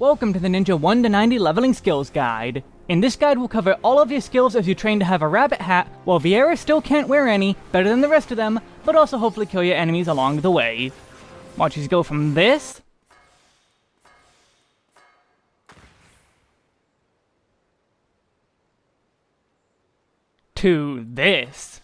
Welcome to the Ninja 1 to 90 Leveling Skills Guide. In this guide we'll cover all of your skills as you train to have a rabbit hat, while Viera still can't wear any, better than the rest of them, but also hopefully kill your enemies along the way. Watch us go from this... to this.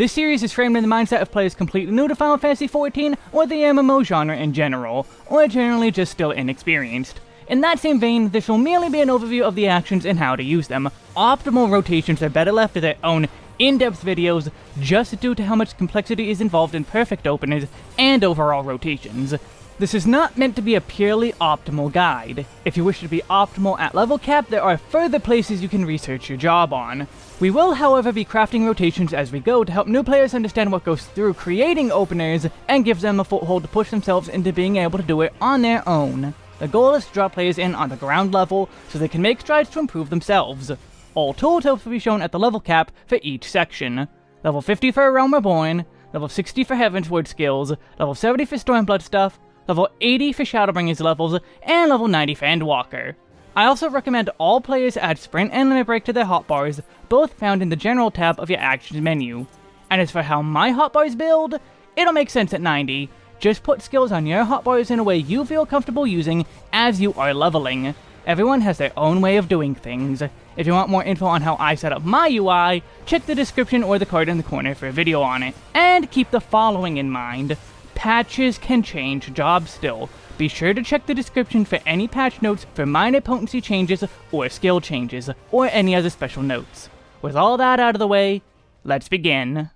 This series is framed in the mindset of players completely new to Final Fantasy XIV or the MMO genre in general, or generally just still inexperienced. In that same vein, this will merely be an overview of the actions and how to use them. Optimal rotations are better left to their own in-depth videos just due to how much complexity is involved in perfect openers and overall rotations. This is not meant to be a purely optimal guide. If you wish to be optimal at level cap, there are further places you can research your job on. We will, however, be crafting rotations as we go to help new players understand what goes through creating openers and gives them a foothold to push themselves into being able to do it on their own. The goal is to draw players in on the ground level so they can make strides to improve themselves. All tooltips will be shown at the level cap for each section. Level 50 for A Realm Reborn, level 60 for Heavensward skills, level 70 for Stormblood stuff, level 80 for Shadowbringers levels, and level 90 for Endwalker. I also recommend all players add Sprint and Limit Break to their hotbars, both found in the General tab of your Actions menu. And as for how my hotbars build, it'll make sense at 90. Just put skills on your hotbars in a way you feel comfortable using as you are leveling. Everyone has their own way of doing things. If you want more info on how I set up my UI, check the description or the card in the corner for a video on it. And keep the following in mind. Patches can change jobs still, be sure to check the description for any patch notes for minor potency changes or skill changes, or any other special notes. With all that out of the way, let's begin.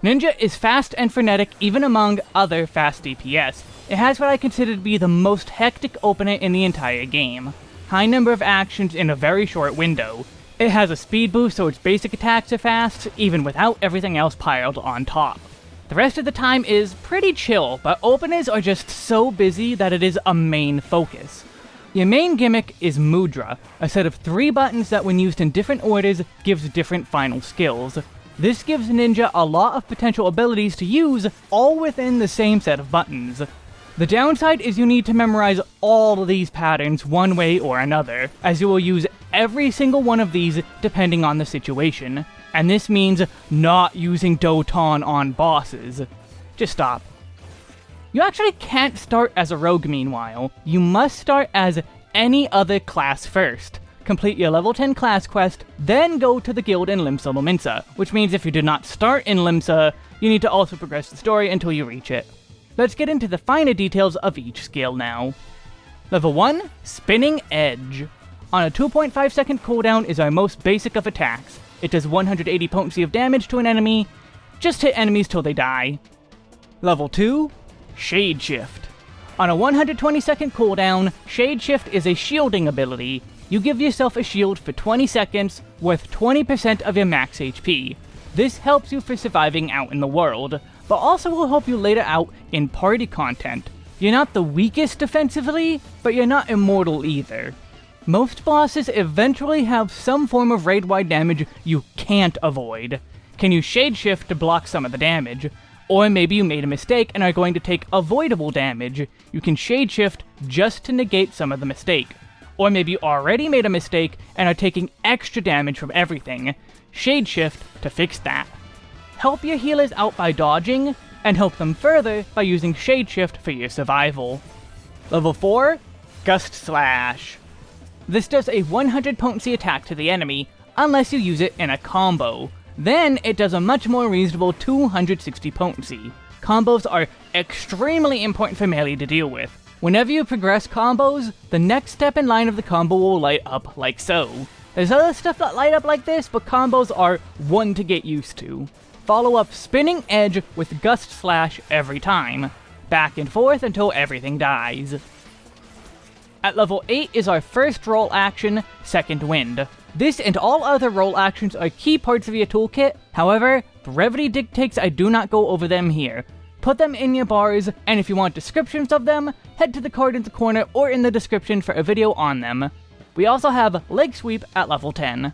Ninja is fast and frenetic even among other fast DPS. It has what I consider to be the most hectic opener in the entire game. High number of actions in a very short window. It has a speed boost so its basic attacks are fast, even without everything else piled on top. The rest of the time is pretty chill, but openers are just so busy that it is a main focus. Your main gimmick is Mudra, a set of three buttons that when used in different orders gives different final skills. This gives Ninja a lot of potential abilities to use, all within the same set of buttons. The downside is you need to memorize all of these patterns one way or another, as you will use every single one of these depending on the situation and this means not using Doton on bosses. Just stop. You actually can't start as a rogue meanwhile. You must start as any other class first. Complete your level 10 class quest, then go to the guild in Limsa Lominsa, which means if you did not start in Limsa, you need to also progress the story until you reach it. Let's get into the finer details of each skill now. Level 1, Spinning Edge. On a 2.5 second cooldown is our most basic of attacks, it does 180 potency of damage to an enemy. Just hit enemies till they die. Level 2, Shade Shift. On a 120 second cooldown, Shade Shift is a shielding ability. You give yourself a shield for 20 seconds, worth 20% of your max HP. This helps you for surviving out in the world, but also will help you later out in party content. You're not the weakest defensively, but you're not immortal either. Most bosses eventually have some form of raid-wide damage you can't avoid. Can you Shade Shift to block some of the damage? Or maybe you made a mistake and are going to take avoidable damage. You can Shade Shift just to negate some of the mistake. Or maybe you already made a mistake and are taking extra damage from everything. Shade Shift to fix that. Help your healers out by dodging, and help them further by using Shade Shift for your survival. Level 4, Gust Slash. This does a 100 potency attack to the enemy, unless you use it in a combo. Then it does a much more reasonable 260 potency. Combos are extremely important for melee to deal with. Whenever you progress combos, the next step in line of the combo will light up like so. There's other stuff that light up like this, but combos are one to get used to. Follow up Spinning Edge with Gust Slash every time. Back and forth until everything dies. At level 8 is our first role action, Second Wind. This and all other role actions are key parts of your toolkit, however, brevity dictates I do not go over them here. Put them in your bars, and if you want descriptions of them, head to the card in the corner or in the description for a video on them. We also have Leg Sweep at level 10.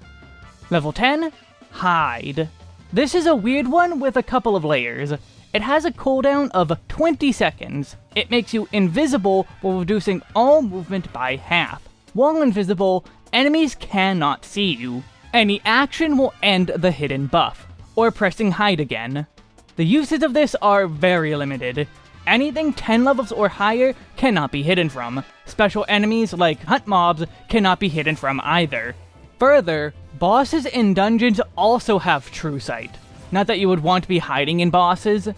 Level 10, Hide. This is a weird one with a couple of layers. It has a cooldown of 20 seconds. It makes you invisible while reducing all movement by half. While invisible, enemies cannot see you. Any action will end the hidden buff, or pressing hide again. The uses of this are very limited. Anything 10 levels or higher cannot be hidden from. Special enemies like hunt mobs cannot be hidden from either. Further, bosses in dungeons also have true sight. Not that you would want to be hiding in bosses.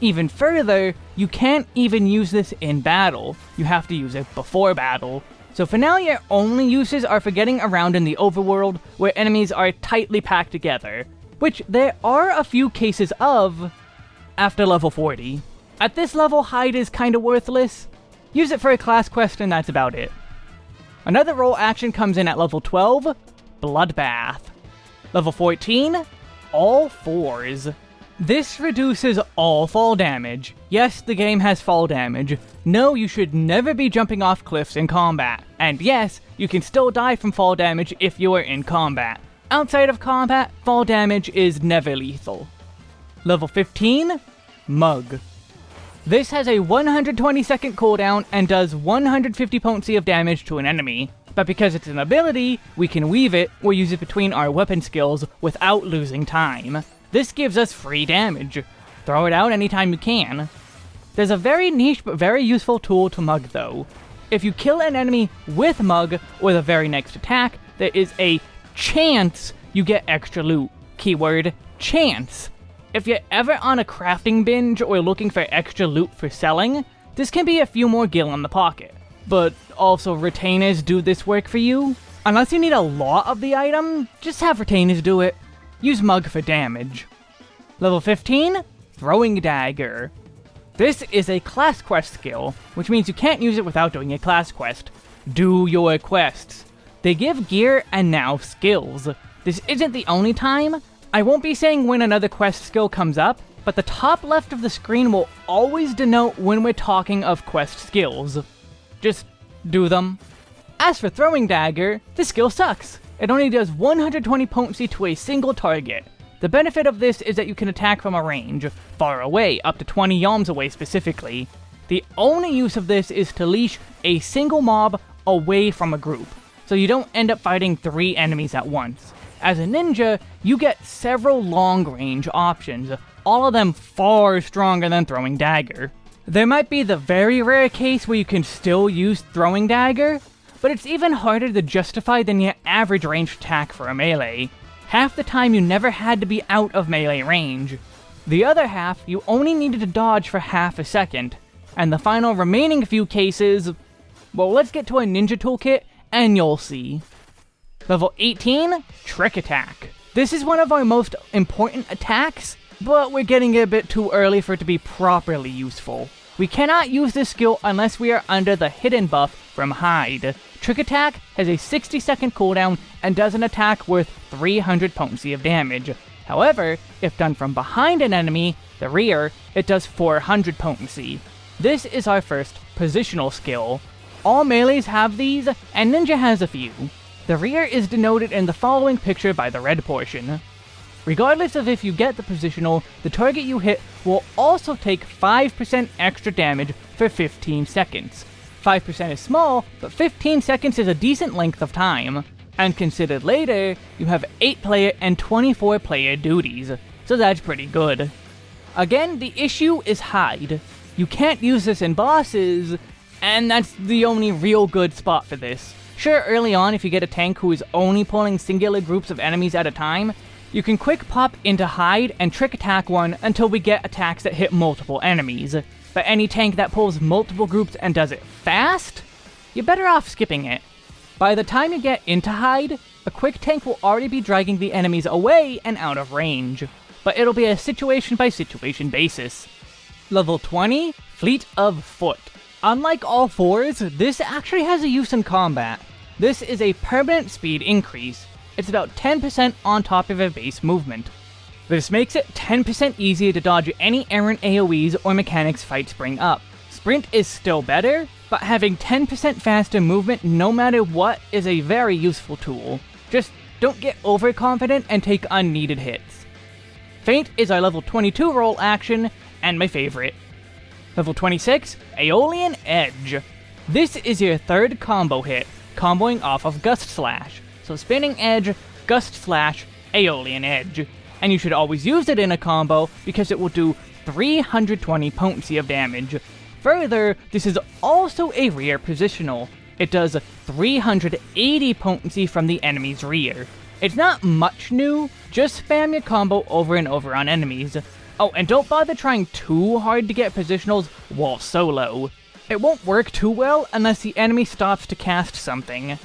Even further, you can't even use this in battle. You have to use it before battle. So for now, your only uses are for getting around in the overworld, where enemies are tightly packed together. Which there are a few cases of after level 40. At this level, hide is kinda worthless. Use it for a class quest and that's about it. Another role action comes in at level 12, Bloodbath. Level 14, all fours. This reduces all fall damage. Yes, the game has fall damage. No, you should never be jumping off cliffs in combat. And yes, you can still die from fall damage if you are in combat. Outside of combat, fall damage is never lethal. Level 15, Mug. This has a 120 second cooldown and does 150 potency of damage to an enemy but because it's an ability, we can weave it or use it between our weapon skills without losing time. This gives us free damage. Throw it out anytime you can. There's a very niche but very useful tool to Mug though. If you kill an enemy with Mug or the very next attack, there is a chance you get extra loot. Keyword, chance. If you're ever on a crafting binge or looking for extra loot for selling, this can be a few more gil in the pocket but also retainers do this work for you. Unless you need a lot of the item, just have retainers do it. Use Mug for damage. Level 15, Throwing Dagger. This is a class quest skill, which means you can't use it without doing a class quest. Do your quests. They give gear and now skills. This isn't the only time. I won't be saying when another quest skill comes up, but the top left of the screen will always denote when we're talking of quest skills. Just do them. As for Throwing Dagger, the skill sucks. It only does 120 potency to a single target. The benefit of this is that you can attack from a range, far away, up to 20 yalms away specifically. The only use of this is to leash a single mob away from a group, so you don't end up fighting three enemies at once. As a ninja, you get several long-range options, all of them far stronger than Throwing Dagger. There might be the very rare case where you can still use Throwing Dagger, but it's even harder to justify than your average range attack for a melee. Half the time you never had to be out of melee range. The other half, you only needed to dodge for half a second. And the final remaining few cases... Well, let's get to a ninja toolkit, and you'll see. Level 18, Trick Attack. This is one of our most important attacks, but we're getting a bit too early for it to be properly useful. We cannot use this skill unless we are under the hidden buff from Hide. Trick Attack has a 60 second cooldown and does an attack worth 300 potency of damage. However, if done from behind an enemy, the rear, it does 400 potency. This is our first positional skill. All melees have these, and Ninja has a few. The rear is denoted in the following picture by the red portion. Regardless of if you get the positional, the target you hit will also take 5% extra damage for 15 seconds. 5% is small, but 15 seconds is a decent length of time. And considered later, you have 8 player and 24 player duties, so that's pretty good. Again, the issue is hide. You can't use this in bosses, and that's the only real good spot for this. Sure, early on, if you get a tank who is only pulling singular groups of enemies at a time, you can quick pop into hide and trick attack one until we get attacks that hit multiple enemies. But any tank that pulls multiple groups and does it fast, you're better off skipping it. By the time you get into hide, a quick tank will already be dragging the enemies away and out of range. But it'll be a situation by situation basis. Level 20, Fleet of Foot. Unlike all fours, this actually has a use in combat. This is a permanent speed increase, it's about 10% on top of a base movement. This makes it 10% easier to dodge any errant AoEs or mechanics fights bring up. Sprint is still better, but having 10% faster movement no matter what is a very useful tool. Just don't get overconfident and take unneeded hits. Feint is our level 22 role action, and my favorite. Level 26, Aeolian Edge. This is your third combo hit, comboing off of Gust Slash. So Spinning Edge, Gust Slash, Aeolian Edge. And you should always use it in a combo because it will do 320 potency of damage. Further, this is also a rear positional. It does 380 potency from the enemy's rear. It's not much new, just spam your combo over and over on enemies. Oh, and don't bother trying too hard to get positionals while solo. It won't work too well unless the enemy stops to cast something.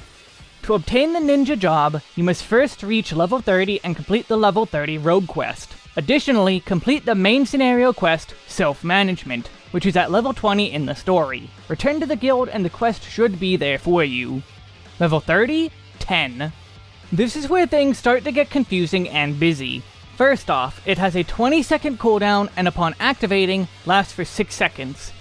To obtain the ninja job, you must first reach level 30 and complete the level 30 rogue quest. Additionally, complete the main scenario quest, Self-Management, which is at level 20 in the story. Return to the guild and the quest should be there for you. Level 30, 10. This is where things start to get confusing and busy. First off, it has a 20 second cooldown and upon activating, lasts for 6 seconds.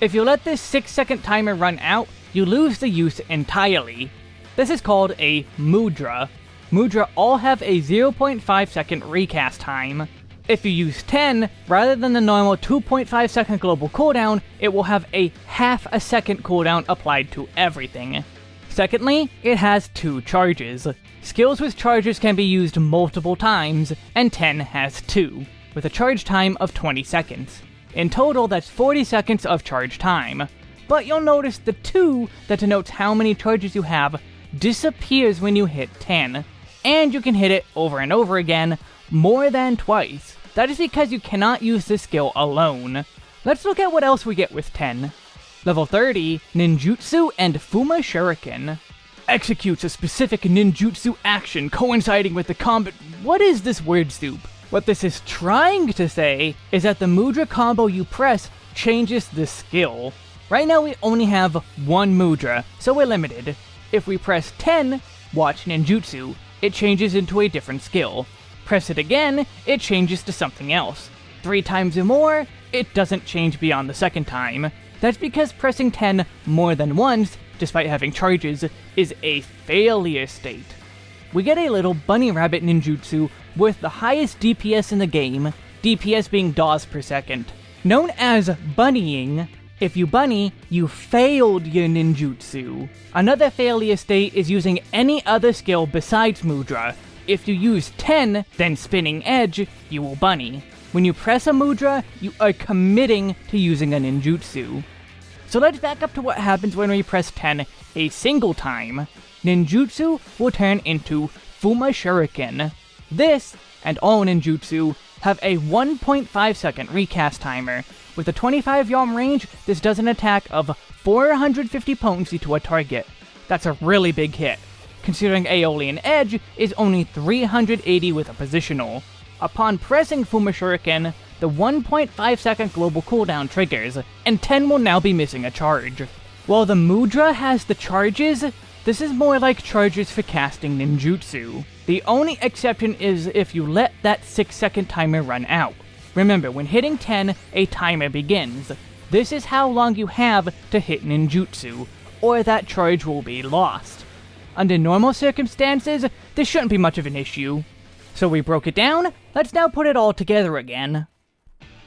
If you let this 6 second timer run out, you lose the use entirely. This is called a Mudra. Mudra all have a 0.5 second recast time. If you use 10, rather than the normal 2.5 second global cooldown, it will have a half a second cooldown applied to everything. Secondly, it has two charges. Skills with charges can be used multiple times, and 10 has two, with a charge time of 20 seconds. In total, that's 40 seconds of charge time. But you'll notice the 2 that denotes how many charges you have disappears when you hit 10, and you can hit it over and over again, more than twice. That is because you cannot use this skill alone. Let's look at what else we get with 10. Level 30, Ninjutsu and Fuma Shuriken. Executes a specific ninjutsu action coinciding with the combat- What is this word soup? What this is trying to say is that the Mudra combo you press changes the skill. Right now we only have one Mudra, so we're limited. If we press 10, watch ninjutsu, it changes into a different skill. Press it again, it changes to something else. Three times or more, it doesn't change beyond the second time. That's because pressing 10 more than once, despite having charges, is a failure state. We get a little bunny rabbit ninjutsu with the highest DPS in the game, DPS being DAWs per second. Known as bunnying, if you bunny, you failed your ninjutsu. Another failure state is using any other skill besides Mudra. If you use 10, then Spinning Edge, you will bunny. When you press a Mudra, you are committing to using a ninjutsu. So let's back up to what happens when we press 10 a single time. Ninjutsu will turn into Fuma Shuriken. This, and all ninjutsu, have a 1.5 second recast timer. With a 25 yalm range, this does an attack of 450 potency to a target. That's a really big hit, considering Aeolian Edge is only 380 with a positional. Upon pressing Fuma Shuriken, the 1.5 second global cooldown triggers, and 10 will now be missing a charge. While the Mudra has the charges, this is more like charges for casting ninjutsu. The only exception is if you let that 6 second timer run out. Remember, when hitting 10, a timer begins. This is how long you have to hit ninjutsu, or that charge will be lost. Under normal circumstances, this shouldn't be much of an issue. So we broke it down, let's now put it all together again.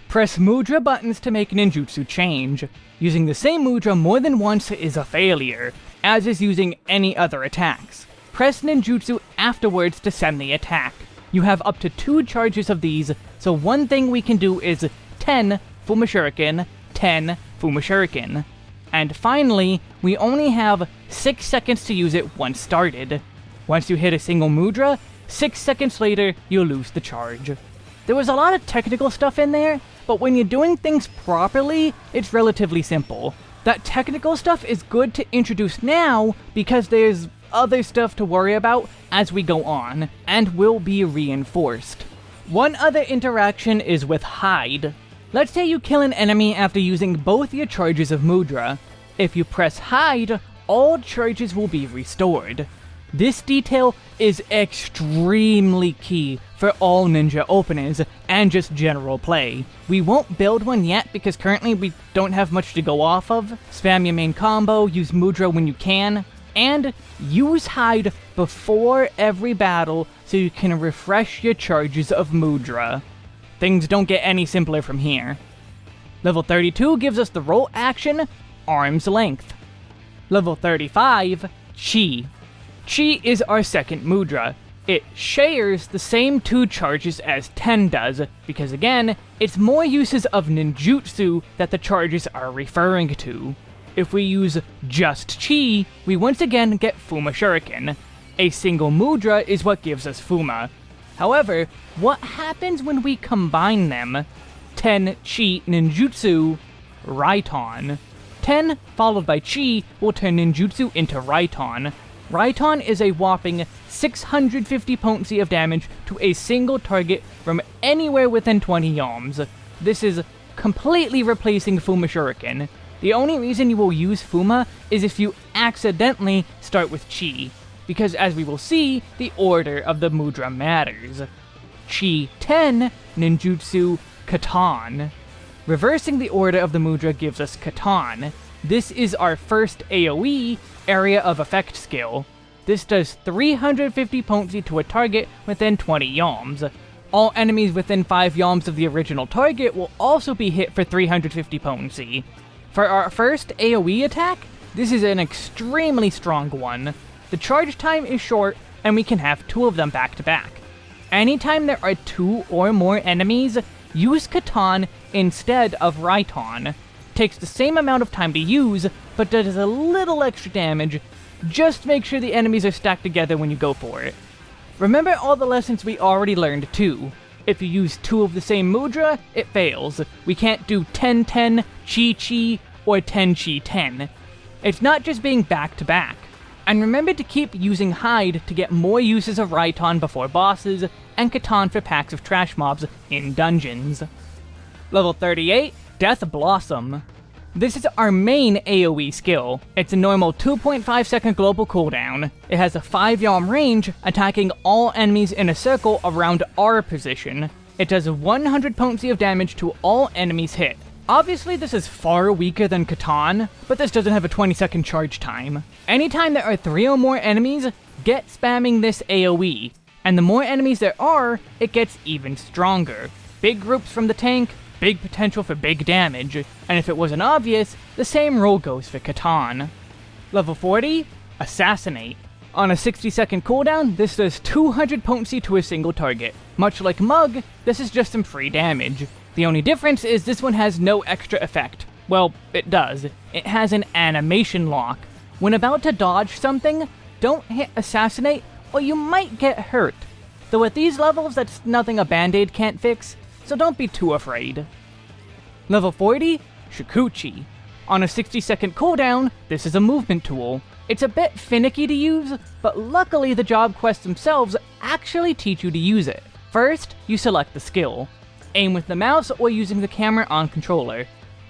Press Mudra buttons to make ninjutsu change. Using the same Mudra more than once is a failure, as is using any other attacks. Press ninjutsu afterwards to send the attack. You have up to two charges of these, so one thing we can do is 10 Fuma Shuriken, 10 Fuma Shuriken. And finally, we only have 6 seconds to use it once started. Once you hit a single Mudra, 6 seconds later, you lose the charge. There was a lot of technical stuff in there, but when you're doing things properly, it's relatively simple. That technical stuff is good to introduce now because there's other stuff to worry about as we go on, and will be reinforced. One other interaction is with Hide. Let's say you kill an enemy after using both your charges of Mudra. If you press Hide, all charges will be restored. This detail is extremely key for all ninja openers and just general play. We won't build one yet because currently we don't have much to go off of. Spam your main combo, use Mudra when you can, and use Hide before every battle so you can refresh your charges of Mudra. things don't get any simpler from here. Level 32 gives us the role action, Arm's Length. Level 35, Chi. Chi is our second mudra. It shares the same two charges as Ten does, because again, it's more uses of ninjutsu that the charges are referring to. If we use just Chi, we once again get Fuma Shuriken. A single mudra is what gives us Fuma. However, what happens when we combine them? Ten Chi Ninjutsu Raiton. 10 followed by Chi will turn ninjutsu into Raiton. Raiton is a whopping 650 potency of damage to a single target from anywhere within 20 yalms. This is completely replacing Fuma Shuriken. The only reason you will use Fuma is if you accidentally start with Chi, because as we will see, the order of the mudra matters. Chi 10, Ninjutsu Katon. Reversing the order of the mudra gives us Katon. This is our first AoE, Area of Effect skill. This does 350 potency to a target within 20 yalms. All enemies within 5 yalms of the original target will also be hit for 350 potency. For our first AoE attack, this is an extremely strong one. The charge time is short, and we can have two of them back to back. Anytime there are two or more enemies, use Katon instead of Raiton. Takes the same amount of time to use, but does a little extra damage. Just make sure the enemies are stacked together when you go for it. Remember all the lessons we already learned too. If you use two of the same mudra, it fails. We can't do 10-10, Chi-Chi, or 10-Chi-10. It's not just being back-to-back. And remember to keep using Hide to get more uses of Raiton before bosses, and Katon for packs of trash mobs in dungeons. Level 38, Death Blossom. This is our main AoE skill. It's a normal 2.5 second global cooldown. It has a 5 yalm range, attacking all enemies in a circle around our position. It does 100 potency of damage to all enemies hit. Obviously this is far weaker than Katon, but this doesn't have a 20 second charge time. Anytime there are 3 or more enemies, get spamming this AoE, and the more enemies there are, it gets even stronger. Big groups from the tank, big potential for big damage, and if it wasn't obvious, the same rule goes for Katon. Level 40, Assassinate. On a 60 second cooldown, this does 200 potency to a single target. Much like Mug, this is just some free damage. The only difference is this one has no extra effect. Well, it does. It has an animation lock. When about to dodge something, don't hit Assassinate or you might get hurt. Though at these levels, that's nothing a band-aid can't fix, so don't be too afraid. Level 40, Shukuchi. On a 60 second cooldown, this is a movement tool. It's a bit finicky to use, but luckily the job quests themselves actually teach you to use it. First, you select the skill. Aim with the mouse or using the camera on controller.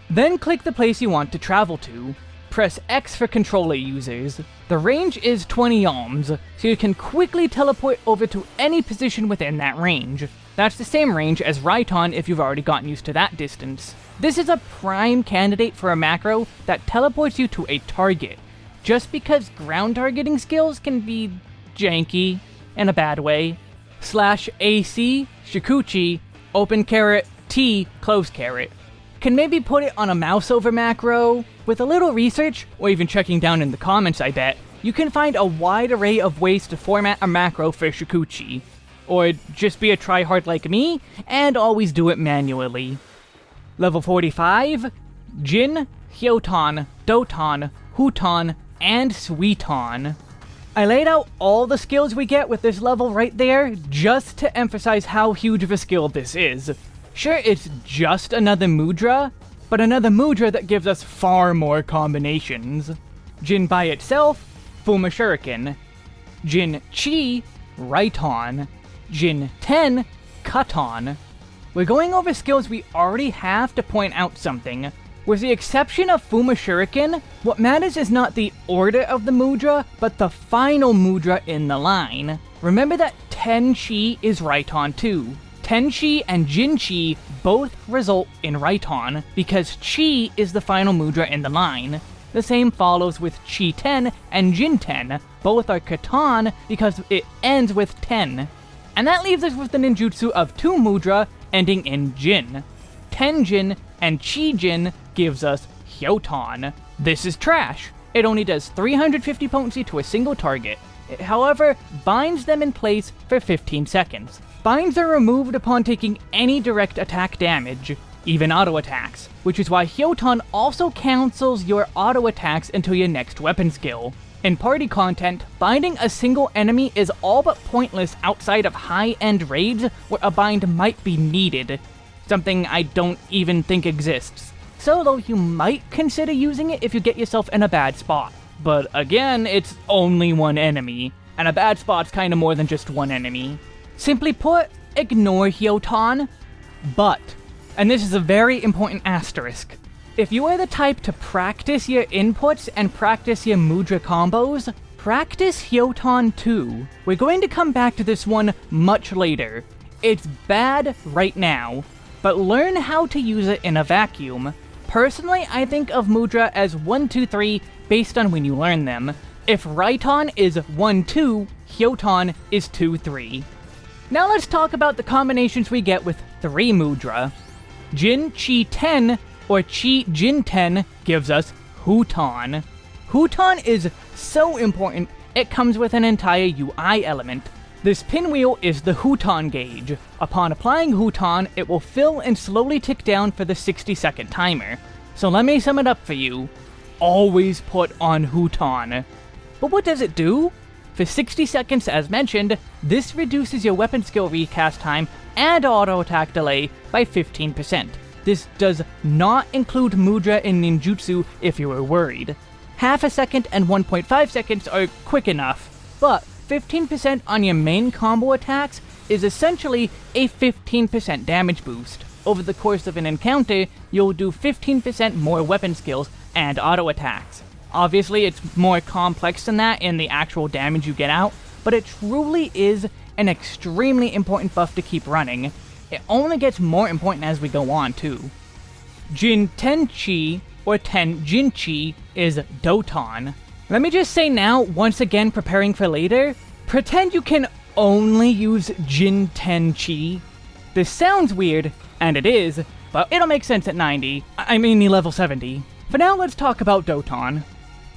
Then click the place you want to travel to. Press X for controller users. The range is 20 yalms, so you can quickly teleport over to any position within that range. That's the same range as Raiton if you've already gotten used to that distance. This is a prime candidate for a macro that teleports you to a target, just because ground targeting skills can be janky in a bad way. Slash AC, Shukuchi, open caret, T, close caret. Can maybe put it on a mouse over macro. With a little research, or even checking down in the comments I bet, you can find a wide array of ways to format a macro for Shukuchi. Or just be a tryhard like me, and always do it manually. Level 45, Jin, Hyoton, Doton, Huton, and Suiton. I laid out all the skills we get with this level right there, just to emphasize how huge of a skill this is. Sure, it's just another mudra, but another mudra that gives us far more combinations. Jin by itself, Fuma Shuriken. Jin Chi, Raiton. Jin 10, Katon. We're going over skills we already have to point out something. With the exception of Fuma Shuriken, what matters is not the order of the mudra, but the final mudra in the line. Remember that Ten Chi is Raiton too. Tenchi and Jinchi both result in Raiton, because Chi is the final mudra in the line. The same follows with Chi 10 and Jin 10, both are Katon because it ends with 10. And that leaves us with the ninjutsu of 2 mudra, ending in Jin. Tenjin and Chi-Jin gives us Hyoton. This is trash. It only does 350 potency to a single target. It, however, binds them in place for 15 seconds. Binds are removed upon taking any direct attack damage, even auto attacks, which is why Hyoton also cancels your auto attacks until your next weapon skill. In party content, binding a single enemy is all but pointless outside of high-end raids where a bind might be needed, something I don't even think exists. Solo, you might consider using it if you get yourself in a bad spot. But again, it's only one enemy, and a bad spot's kinda more than just one enemy. Simply put, ignore Hyoton, but, and this is a very important asterisk, if you are the type to practice your inputs and practice your Mudra combos, practice Hyoton too. We're going to come back to this one much later. It's bad right now, but learn how to use it in a vacuum. Personally, I think of Mudra as 1, 2, 3 based on when you learn them. If Raiton is 1, 2, Hyoton is 2, 3. Now let's talk about the combinations we get with 3 Mudra. Jin Chi 10 or Chi Jin 10 gives us Huton. Huton is so important, it comes with an entire UI element. This pinwheel is the Huton gauge. Upon applying Huton, it will fill and slowly tick down for the 60 second timer. So let me sum it up for you. Always put on Huton. But what does it do? For 60 seconds as mentioned, this reduces your weapon skill recast time and auto attack delay by 15%. This does not include Mudra and Ninjutsu if you were worried. Half a second and 1.5 seconds are quick enough, but 15% on your main combo attacks is essentially a 15% damage boost. Over the course of an encounter, you'll do 15% more weapon skills and auto attacks. Obviously, it's more complex than that in the actual damage you get out, but it truly is an extremely important buff to keep running, it only gets more important as we go on, too. Jin Tenchi, or Ten Tenjinchi, is Doton. Let me just say now, once again preparing for later, pretend you can only use Jin Tenchi. This sounds weird, and it is, but it'll make sense at 90. I mean level 70. For now, let's talk about Doton.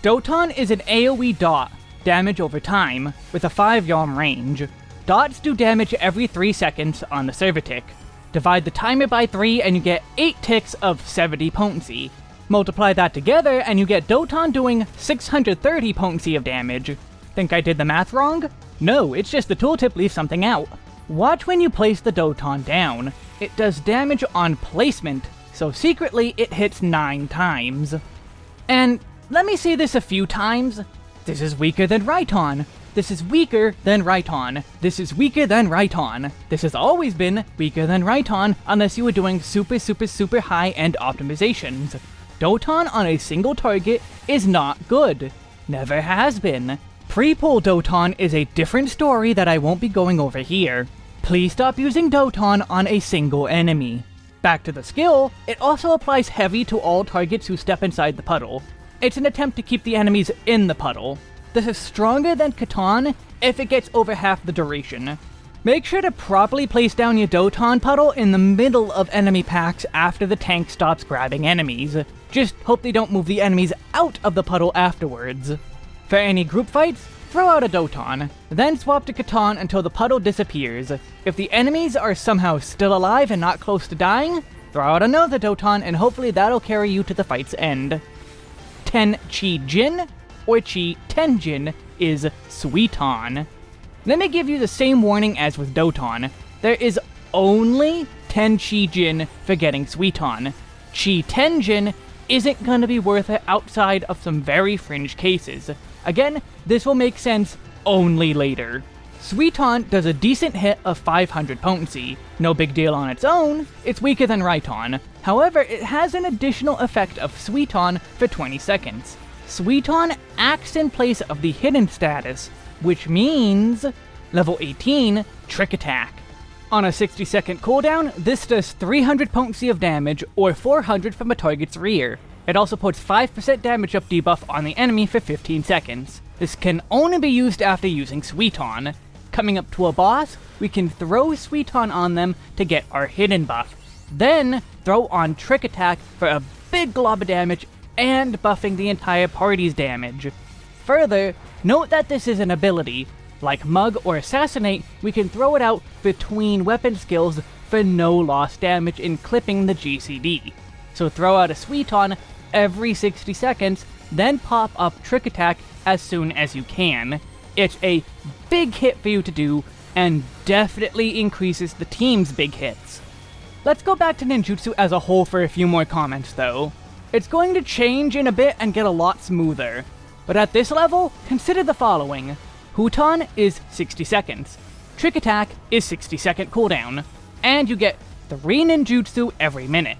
Doton is an AoE dot, damage over time, with a 5 yalm range. Dots do damage every 3 seconds on the server tick. Divide the timer by 3 and you get 8 ticks of 70 potency. Multiply that together and you get Doton doing 630 potency of damage. Think I did the math wrong? No, it's just the tooltip leaves something out. Watch when you place the Doton down. It does damage on placement, so secretly it hits 9 times. And let me say this a few times, this is weaker than Raiton. This is weaker than Raiton. This is weaker than Raiton. This has always been weaker than Raiton unless you were doing super super super high-end optimizations. Doton on a single target is not good. Never has been. Pre-pull Doton is a different story that I won't be going over here. Please stop using Doton on a single enemy. Back to the skill, it also applies heavy to all targets who step inside the puddle. It's an attempt to keep the enemies in the puddle. This is stronger than Katon if it gets over half the duration. Make sure to properly place down your Doton puddle in the middle of enemy packs after the tank stops grabbing enemies. Just hope they don't move the enemies out of the puddle afterwards. For any group fights, throw out a Doton, then swap to Katon until the puddle disappears. If the enemies are somehow still alive and not close to dying, throw out another Doton and hopefully that'll carry you to the fight's end. 10 Chi Jin, or Chi Tenjin is Suiton. Let me give you the same warning as with Doton. There is only 10 Chi Jin for getting Suiton. Chi Tenjin isn't going to be worth it outside of some very fringe cases. Again, this will make sense only later. Suiton does a decent hit of 500 potency. No big deal on its own, it's weaker than Raiton. However, it has an additional effect of Suiton for 20 seconds. Suiton acts in place of the hidden status, which means level 18, Trick Attack. On a 60 second cooldown, this does 300 potency of damage, or 400 from a target's rear. It also puts 5% damage up debuff on the enemy for 15 seconds. This can only be used after using Suiton. Coming up to a boss, we can throw Suiton on them to get our hidden buff. Then, throw on Trick Attack for a big glob of damage and buffing the entire party's damage. Further, note that this is an ability. Like Mug or Assassinate, we can throw it out between weapon skills for no loss damage in clipping the GCD. So throw out a Suiton every 60 seconds, then pop up Trick Attack as soon as you can. It's a big hit for you to do, and definitely increases the team's big hits. Let's go back to ninjutsu as a whole for a few more comments though. It's going to change in a bit and get a lot smoother. But at this level, consider the following. Huton is 60 seconds. Trick Attack is 60 second cooldown. And you get 3 ninjutsu every minute.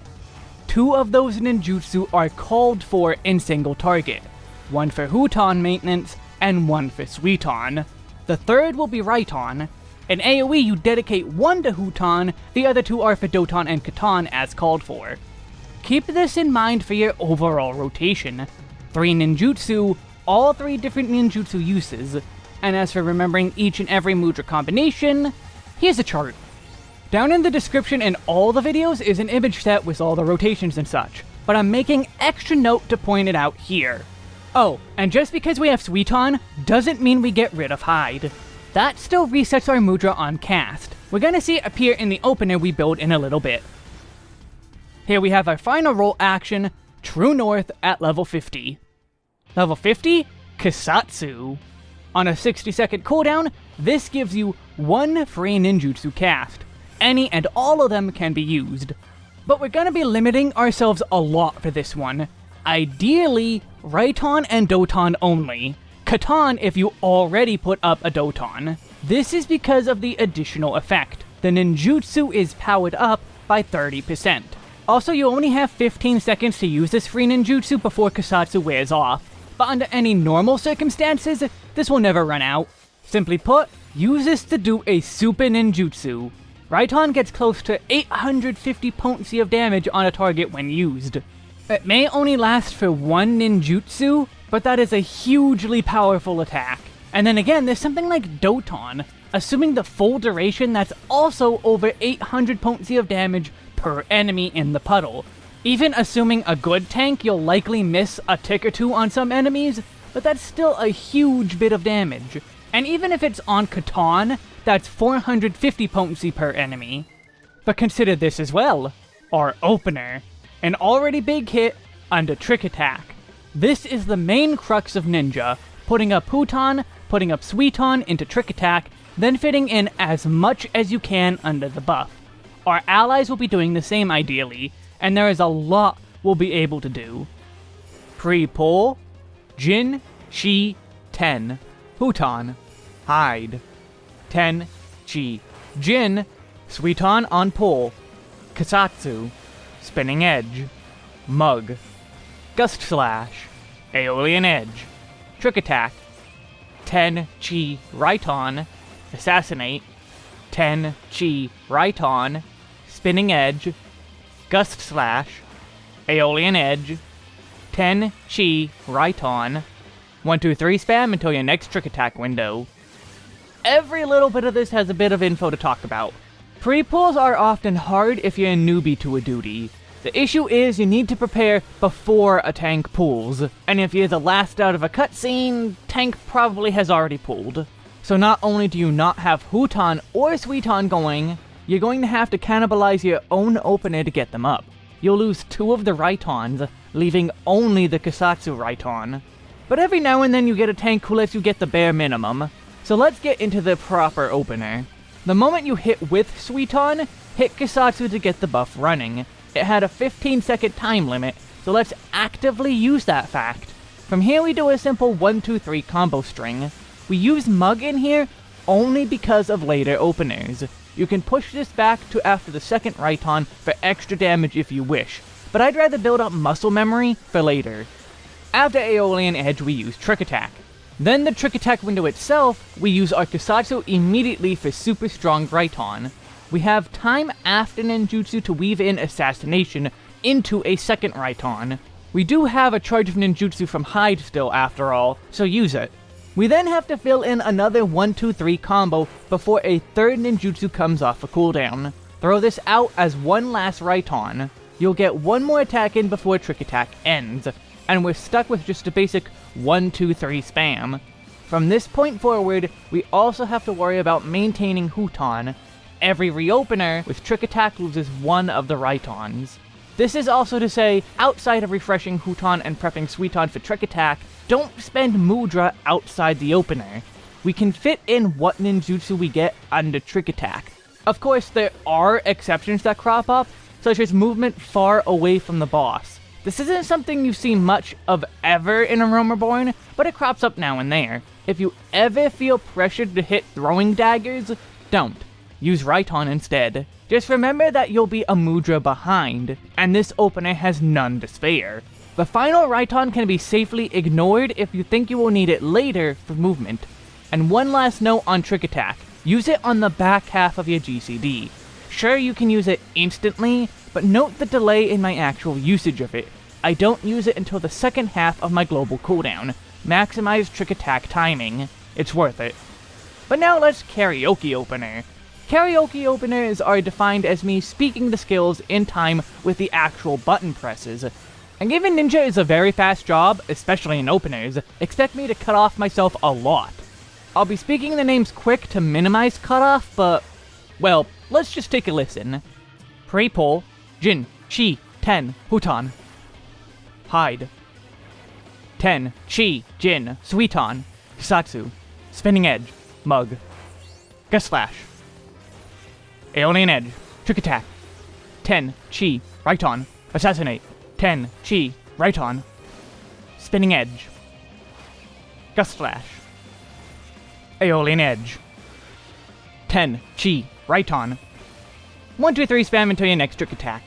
Two of those ninjutsu are called for in single target. One for Huton maintenance, and one for Suiton. The third will be Raiton. In AoE, you dedicate one to Huton, the other two are for Doton and Katon as called for. Keep this in mind for your overall rotation. Three ninjutsu, all three different ninjutsu uses, and as for remembering each and every mudra combination, here's a chart. Down in the description in all the videos is an image set with all the rotations and such, but I'm making extra note to point it out here. Oh, and just because we have Suiton, doesn't mean we get rid of Hide. That still resets our Mudra on cast. We're gonna see it appear in the opener we build in a little bit. Here we have our final role action, True North at level 50. Level 50, Kassatsu. On a 60 second cooldown, this gives you one free ninjutsu cast. Any and all of them can be used. But we're gonna be limiting ourselves a lot for this one, Ideally, Raiton and Doton only. Katon if you already put up a Doton. This is because of the additional effect. The ninjutsu is powered up by 30%. Also, you only have 15 seconds to use this free ninjutsu before Kassatsu wears off. But under any normal circumstances, this will never run out. Simply put, use this to do a super ninjutsu. Raiton gets close to 850 potency of damage on a target when used. It may only last for one ninjutsu, but that is a hugely powerful attack. And then again, there's something like Doton. Assuming the full duration, that's also over 800 potency of damage per enemy in the puddle. Even assuming a good tank, you'll likely miss a tick or two on some enemies, but that's still a huge bit of damage. And even if it's on Katon, that's 450 potency per enemy. But consider this as well. Our opener an already big hit under Trick Attack. This is the main crux of Ninja, putting up Huton, putting up Suiton into Trick Attack, then fitting in as much as you can under the buff. Our allies will be doing the same ideally, and there is a lot we'll be able to do. Pre-pull, Jin, Chi, Ten, Huton, Hide, Ten, Chi, Jin, Suiton on pull, Kassatsu, Spinning Edge, Mug, Gust Slash, Aeolian Edge, Trick Attack, Ten Chi Raiton, Assassinate, Ten Chi Raiton, Spinning Edge, Gust Slash, Aeolian Edge, Ten Chi Raiton, 1, 2, 3 spam until your next Trick Attack window. Every little bit of this has a bit of info to talk about. Pre-pulls are often hard if you're a newbie to a duty. The issue is you need to prepare before a tank pulls, and if you're the last out of a cutscene, tank probably has already pulled. So not only do you not have Huton or Suiton going, you're going to have to cannibalize your own opener to get them up. You'll lose two of the Raitons, leaving only the Kassatsu Raiton. But every now and then you get a tank who lets you get the bare minimum. So let's get into the proper opener. The moment you hit with Suiton, hit Kassatsu to get the buff running. It had a 15 second time limit, so let's actively use that fact. From here we do a simple 1, 2, 3 combo string. We use Mug in here only because of later openers. You can push this back to after the second Raiton for extra damage if you wish, but I'd rather build up muscle memory for later. After Aeolian Edge we use Trick Attack. Then the Trick Attack window itself, we use our immediately for super strong Raiton. We have time after ninjutsu to weave in Assassination into a second Raiton. We do have a charge of ninjutsu from Hide still after all, so use it. We then have to fill in another 1-2-3 combo before a third ninjutsu comes off a cooldown. Throw this out as one last Raiton. You'll get one more attack in before Trick Attack ends, and we're stuck with just a basic 1-2-3 spam. From this point forward, we also have to worry about maintaining Huton. Every reopener with Trick Attack loses one of the Raitons. This is also to say, outside of refreshing Huton and prepping Suiton for Trick Attack, don't spend Mudra outside the opener. We can fit in what ninjutsu we get under Trick Attack. Of course, there are exceptions that crop up, such as movement far away from the boss. This isn't something you see much of ever in a Realm but it crops up now and there. If you ever feel pressured to hit throwing daggers, don't. Use Raiton instead. Just remember that you'll be a Mudra behind, and this opener has none to spare. The final Raiton can be safely ignored if you think you will need it later for movement. And one last note on Trick Attack. Use it on the back half of your GCD. Sure, you can use it instantly, but note the delay in my actual usage of it. I don't use it until the second half of my global cooldown. Maximize Trick Attack timing. It's worth it. But now let's karaoke opener. Karaoke openers are defined as me speaking the skills in time with the actual button presses. And given Ninja is a very fast job, especially in openers, expect me to cut off myself a lot. I'll be speaking the names quick to minimize cutoff, but, well, let's just take a listen. Pre-pull, Jin, Chi, Ten, Huton. Hide. Ten, Chi, Jin, Suiton, Satsu, Spinning Edge, Mug. Gust Slash. Aeolian Edge. Trick Attack. 10. Chi. Raiton. Assassinate. 10. Chi. Raiton. Spinning Edge. Gust Slash. Aeolian Edge. 10. Chi. Raiton. 1, 2, 3 spam until your next trick attack.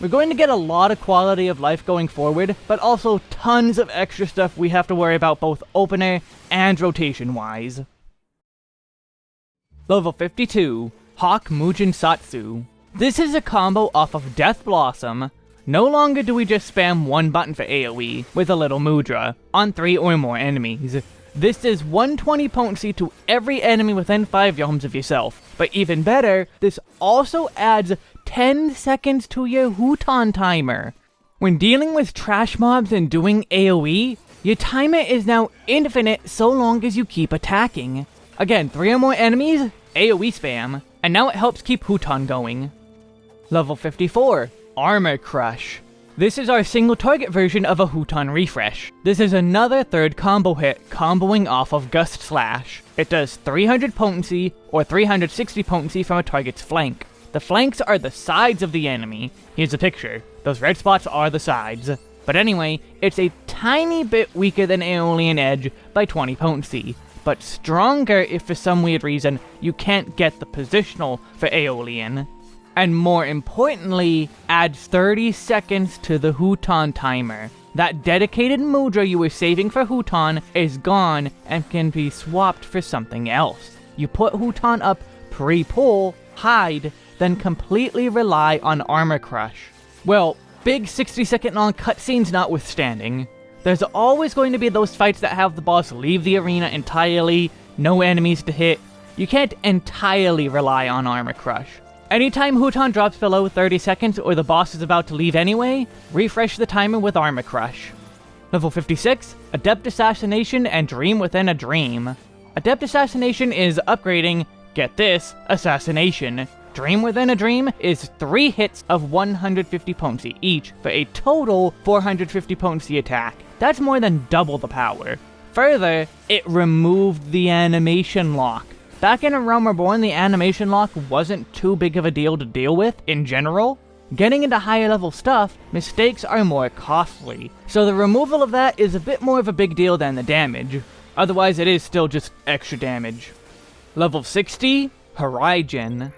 We're going to get a lot of quality of life going forward, but also tons of extra stuff we have to worry about both opener and rotation-wise. Level 52. Hakke Mujinsatsu. This is a combo off of Death Blossom. No longer do we just spam one button for AoE with a little Mudra on three or more enemies. This is 120 potency to every enemy within 5 yalms of yourself. But even better, this also adds 10 seconds to your Huton timer. When dealing with trash mobs and doing AoE, your timer is now infinite so long as you keep attacking. Again, 3 or more enemies, AoE spam, and now it helps keep Huton going. Level 54, Armor Crush. This is our single target version of a Huton refresh. This is another third combo hit, comboing off of Gust Slash. It does 300 potency, or 360 potency from a target's flank. The flanks are the sides of the enemy. Here's a picture. Those red spots are the sides. But anyway, it's a tiny bit weaker than Aeolian Edge by 20 potency, but stronger if for some weird reason you can't get the positional for Aeolian. And more importantly, adds 30 seconds to the Huton timer. That dedicated Mudra you were saving for Huton is gone and can be swapped for something else. You put Huton up pre-pull, hide, then completely rely on Armor Crush. Well, big 60 second long cutscenes notwithstanding, there's always going to be those fights that have the boss leave the arena entirely, no enemies to hit. You can't entirely rely on Armor Crush. Anytime Huton drops below 30 seconds or the boss is about to leave anyway, refresh the timer with Armor Crush. Level 56, Adept Assassination and Dream Within a Dream. Adept Assassination is upgrading, get this, Assassination. Dream Within a Dream is 3 hits of 150 potency each for a total 450 potency attack. That's more than double the power. Further, it removed the animation lock. Back in A Realm Reborn, the animation lock wasn't too big of a deal to deal with, in general. Getting into higher level stuff, mistakes are more costly, so the removal of that is a bit more of a big deal than the damage. Otherwise, it is still just extra damage. Level 60, Huraijin.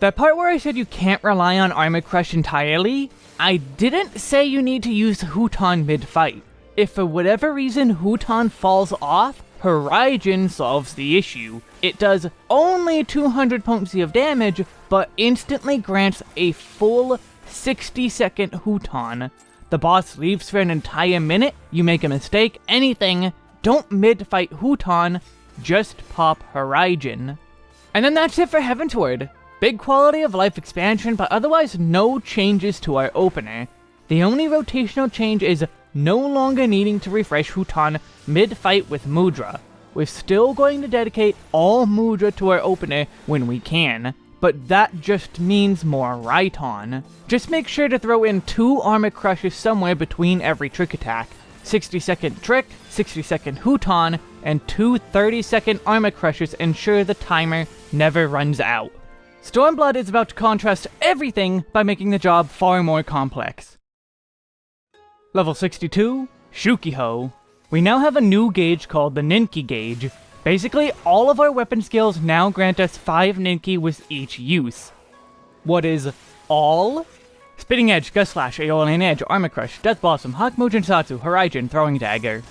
That part where I said you can't rely on Armor Crush entirely, I didn't say you need to use Huton mid-fight. If for whatever reason Huton falls off, Huraijin solves the issue. It does only 200 potency of damage, but instantly grants a full 60 second Huton. The boss leaves for an entire minute, you make a mistake, anything, don't mid-fight Huton, just pop Huraijin. And then that's it for Heavensward. Big quality of life expansion, but otherwise no changes to our opener. The only rotational change is no longer needing to refresh Huton mid-fight with Mudra. We're still going to dedicate all Mudra to our opener when we can, but that just means more Raiton. Just make sure to throw in two Armor Crushes somewhere between every trick attack. 60 second trick, 60 second Huton, and two 30 second Armor Crushes ensure the timer never runs out. Stormblood is about to contrast everything by making the job far more complex. Level 62, Shukiho. We now have a new gauge called the Ninki gauge. Basically, all of our weapon skills now grant us 5 Ninki with each use. What is all? Spinning Edge, Gust Slash, Aeolian Edge, Armor Crush, Death Blossom, Hakumou Satsu, Huraijin, Throwing Dagger.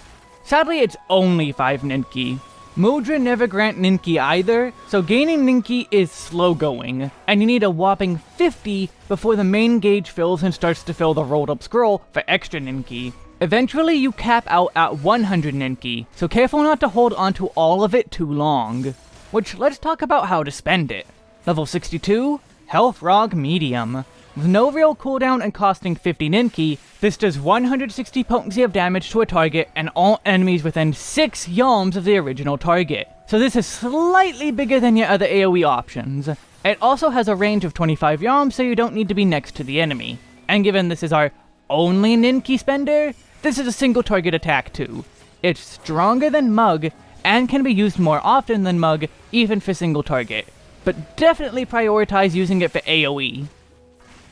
Sadly, it's only 5 Ninki. Mudra never grant Ninki either, so gaining Ninki is slow going, and you need a whopping 50 before the main gauge fills and starts to fill the rolled up scroll for extra Ninki. Eventually you cap out at 100 Ninki, so careful not to hold onto all of it too long. Which, let's talk about how to spend it. Level 62, Hellfrog Medium. With no real cooldown and costing 50 Ninki, this does 160 potency of damage to a target and all enemies within 6 yalms of the original target. So this is slightly bigger than your other AoE options. It also has a range of 25 yalms, so you don't need to be next to the enemy. And given this is our only Ninki spender, this is a single target attack too. It's stronger than Mug, and can be used more often than Mug, even for single target. But definitely prioritize using it for AoE.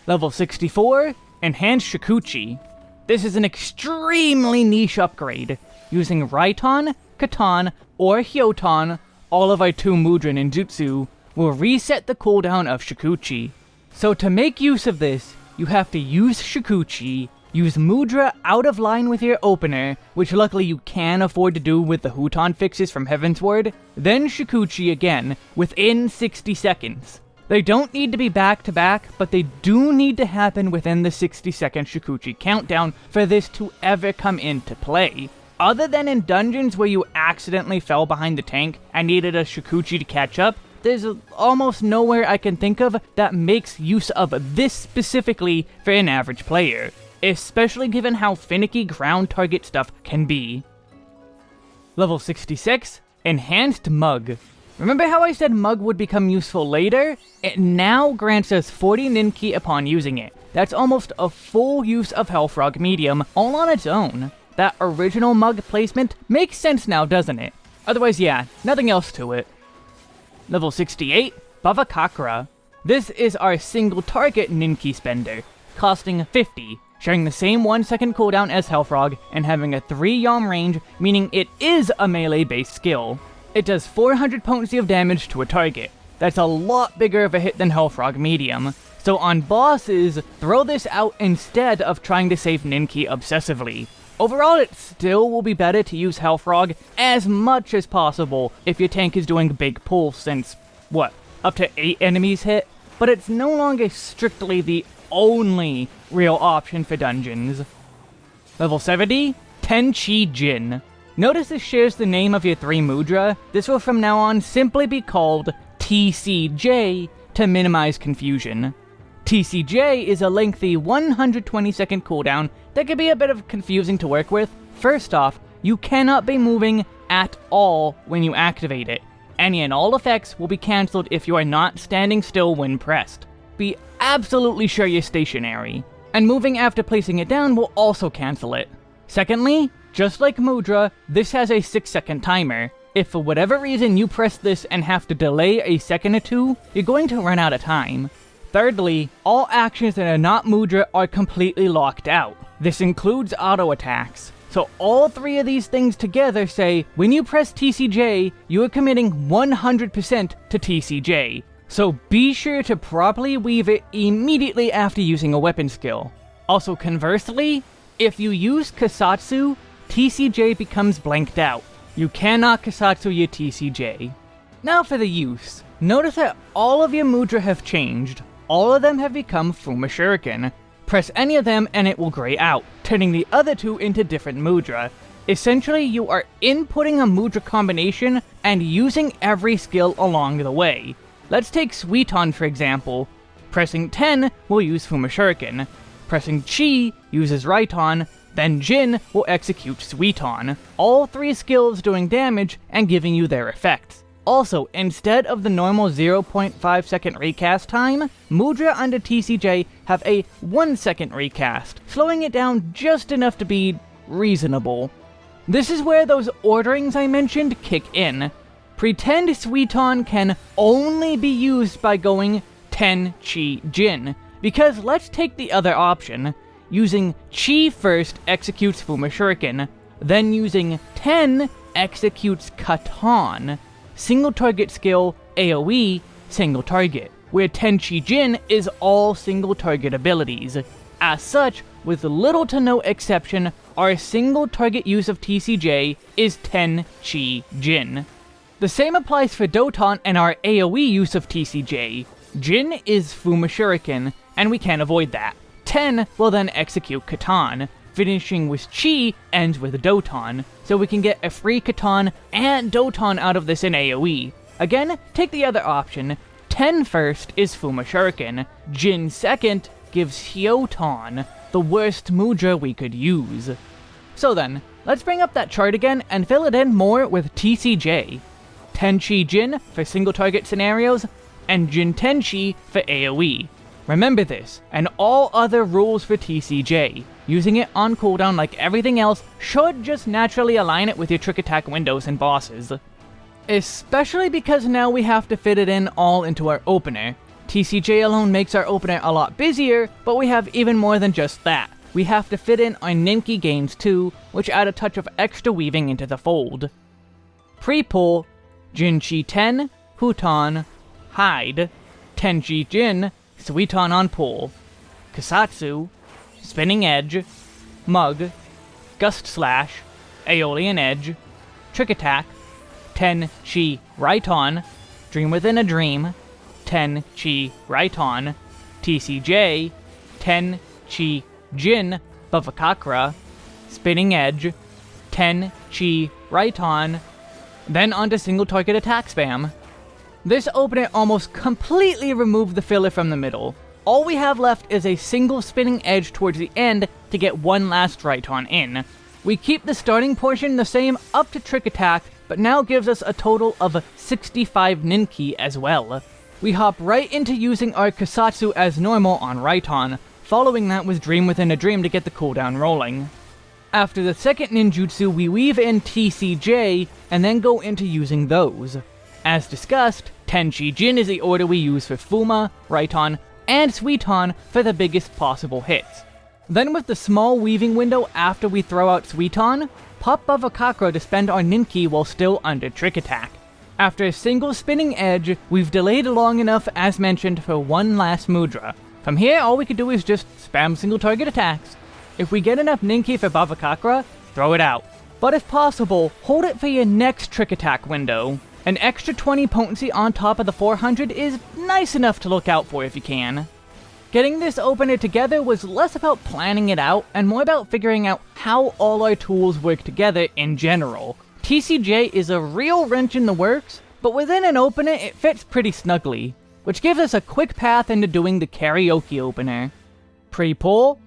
Level 64, Enhanced Shukuchi. This is an extremely niche upgrade. Using Raiton, Katon, or Hyoton, all of our two Mudra ninjutsu, will reset the cooldown of Shukuchi. So to make use of this, you have to use Shukuchi, use Mudra out of line with your opener, which luckily you can afford to do with the Huton fixes from Heavensward, then Shukuchi again, within 60 seconds. They don't need to be back to back, but they do need to happen within the 60 second Shukuchi countdown for this to ever come into play. Other than in dungeons where you accidentally fell behind the tank and needed a Shukuchi to catch up, there's almost nowhere I can think of that makes use of this specifically for an average player, especially given how finicky ground target stuff can be. Level 66, Enhanced Mug. Remember how I said Mug would become useful later? It now grants us 40 Ninki upon using it. That's almost a full use of Hellfrog Medium, all on its own. That original Mug placement makes sense now, doesn't it? Otherwise, yeah, nothing else to it. Level 68, Bhavacakra. This is our single target Ninki spender, costing 50, sharing the same 1 second cooldown as Hellfrog, and having a 3 yalm range, meaning it is a melee-based skill. It does 400 potency of damage to a target. That's a lot bigger of a hit than Hellfrog Medium. So on bosses, throw this out instead of trying to save Ninki obsessively. Overall, it still will be better to use Hellfrog as much as possible if your tank is doing big pulls since, what, up to 8 enemies hit? But it's no longer strictly the only real option for dungeons. Level 70, Tenchi Jin. Notice this shares the name of your three mudra. This will from now on simply be called TCJ to minimize confusion. TCJ is a lengthy 120 second cooldown that can be a bit of confusing to work with. First off, you cannot be moving at all when you activate it. Any and all effects will be cancelled if you are not standing still when pressed. Be absolutely sure you're stationary. And moving after placing it down will also cancel it. Secondly, just like Mudra, this has a 6 second timer. If for whatever reason you press this and have to delay a second or two, you're going to run out of time. Thirdly, all actions that are not Mudra are completely locked out. This includes auto attacks. So all three of these things together say, when you press TCJ, you are committing 100% to TCJ. So be sure to properly weave it immediately after using a weapon skill. Also conversely, if you use Kassatsu, TCJ becomes blanked out. You cannot Kassatsu your TCJ. Now for the use. Notice that all of your Mudra have changed. All of them have become Fuma Shuriken. Press any of them and it will gray out, turning the other two into different Mudra. Essentially, you are inputting a mudra combination and using every skill along the way. Let's take Suiton for example. Pressing 10 will use Fuma Shuriken. Pressing Chi uses Raiton, then Jin will execute Suiton. All three skills doing damage and giving you their effects. Also, instead of the normal 0.5 second recast time, Mudra under TCJ have a 1 second recast, slowing it down just enough to be reasonable. This is where those orderings I mentioned kick in. Pretend Suiton can only be used by going 10 Chi Jin, because let's take the other option. Using Chi first executes Fuma Shuriken, then using 10 executes Katon. Single target skill, AoE, single target, where Tenchi Jin is all single target abilities. As such, with little to no exception, our single target use of TCJ is Tenchi Jin. The same applies for Doton and our AoE use of TCJ. Jin is Fuma Shuriken, and we can't avoid that. 10 will then execute Katon, finishing with Chi ends with Doton, so we can get a free Katon and Doton out of this in AoE. Again, take the other option. 10 first is Fuma Shuriken, Jin second gives Hyoton, the worst Mudra we could use. So then, let's bring up that chart again and fill it in more with TCJ. Tenchi Jin for single target scenarios, and Jin Tenchi for AoE. Remember this, and all other rules for TCJ. Using it on cooldown like everything else should just naturally align it with your trick attack windows and bosses. Especially because now we have to fit it in all into our opener. TCJ alone makes our opener a lot busier, but we have even more than just that. We have to fit in our Ninki games too, which add a touch of extra weaving into the fold. Pre-pull, Jinchi 10, Huton, Hide, Tenchi Jin, Suiton on pull, Kassatsu, Spinning Edge, Mug, Gust Slash, Aeolian Edge, Trick Attack, 10 Chi Raiton, Dream Within a Dream, 10 Chi Raiton, TCJ, 10 Chi Jin Bhavacakra, Spinning Edge, 10 Chi Raiton, then onto single target attack spam. This opener almost completely removed the filler from the middle, all we have left is a single spinning edge towards the end to get one last Raiton in. We keep the starting portion the same up to Trick Attack, but now gives us a total of 65 Ninki as well. We hop right into using our Kassatsu as normal on Raiton, following that with Dream Within a Dream to get the cooldown rolling. After the second ninjutsu, we weave in TCJ, and then go into using those. As discussed, Tenchi Jin is the order we use for Fuma, Raiton, and Suiton for the biggest possible hits. Then with the small weaving window after we throw out Suiton, pop Bhavacakra to spend our Ninki while still under Trick Attack. After a single spinning edge, we've delayed long enough as mentioned for one last Mudra. From here, all we can do is just spam single target attacks. If we get enough Ninki for Bhavacakra, throw it out. But if possible, hold it for your next Trick Attack window. An extra 20 potency on top of the 400 is nice enough to look out for if you can. Getting this opener together was less about planning it out, and more about figuring out how all our tools work together in general. TCJ is a real wrench in the works, but within an opener it fits pretty snugly, which gives us a quick path into doing the karaoke opener. Pre-pull,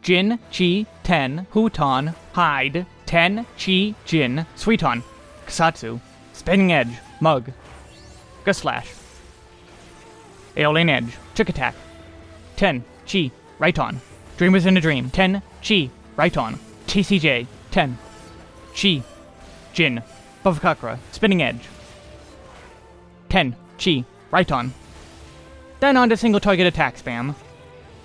Jin, Chi, Ten, Huton, Hide, Ten, Chi, Jin, Suiton, Kassatsu, Spinning Edge, Mug, Gust Slash, Aeolian Edge, Trick Attack, 10, Chi, Raiton, Dream Within a Dream, 10, Chi, Raiton, TCJ, 10, Chi, Jin, Bhavacakra, Spinning Edge, 10, Chi, Raiton. Then on to single target attack spam.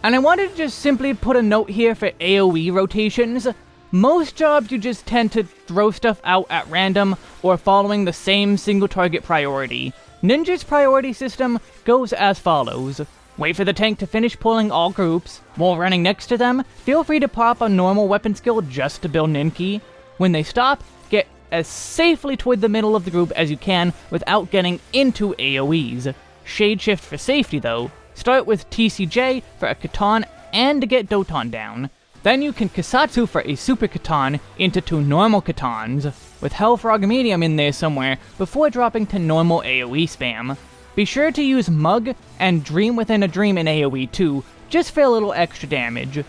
And I wanted to just simply put a note here for AoE rotations. Most jobs you just tend to throw stuff out at random or following the same single target priority. Ninja's priority system goes as follows. Wait for the tank to finish pulling all groups. While running next to them, feel free to pop a normal weapon skill just to build Ninki. When they stop, get as safely toward the middle of the group as you can without getting into AoEs. Shade shift for safety though. Start with TCJ for a Katon and to get Doton down. Then you can Kassatsu for a Super Katon into two normal Katons, with Hellfrog Medium in there somewhere before dropping to normal AoE spam. Be sure to use Mug and Dream Within a Dream in AoE too, just for a little extra damage.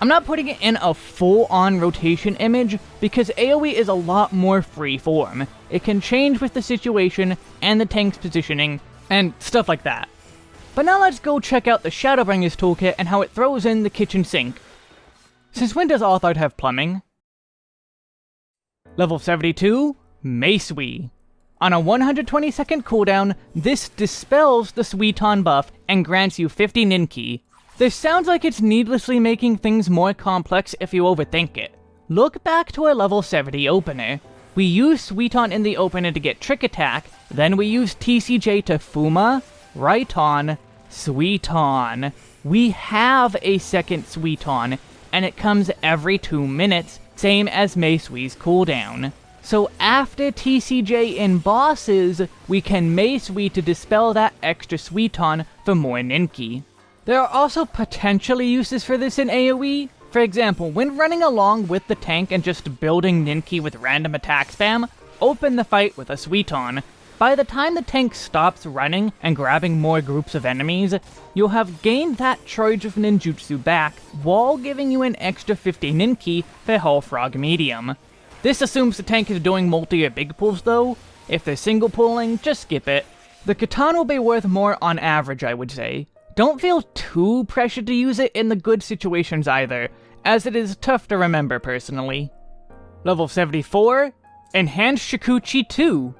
I'm not putting it in a full-on rotation image, because AoE is a lot more free-form. It can change with the situation and the tank's positioning, and stuff like that. But now let's go check out the Shadowbringers toolkit and how it throws in the kitchen sink. Since when does Althard have plumbing? Level 72, Meisui. On a 120 second cooldown, this dispels the Suiton buff and grants you 50 Ninki, this sounds like it's needlessly making things more complex if you overthink it. Look back to our level 70 opener. We use Suiton in the opener to get Trick Attack, then we use TCJ to Fuma, Raiton, Suiton. We have a second Suiton, and it comes every 2 minutes, same as Meisui's cooldown. So after TCJ in bosses, we can Meisui to dispel that extra Suiton for more Ninki. There are also potentially uses for this in AoE. For example, when running along with the tank and just building Ninki with random attack spam, open the fight with a Suiton. By the time the tank stops running and grabbing more groups of enemies, you'll have gained that charge of ninjutsu back, while giving you an extra 50 Ninki for Hellfrog Medium. This assumes the tank is doing multi or big pulls though. If they're single pulling, just skip it. The Katana will be worth more on average, I would say. Don't feel too pressured to use it in the good situations either, as it is tough to remember personally. Level 74, Enhanced Shukuchi 2.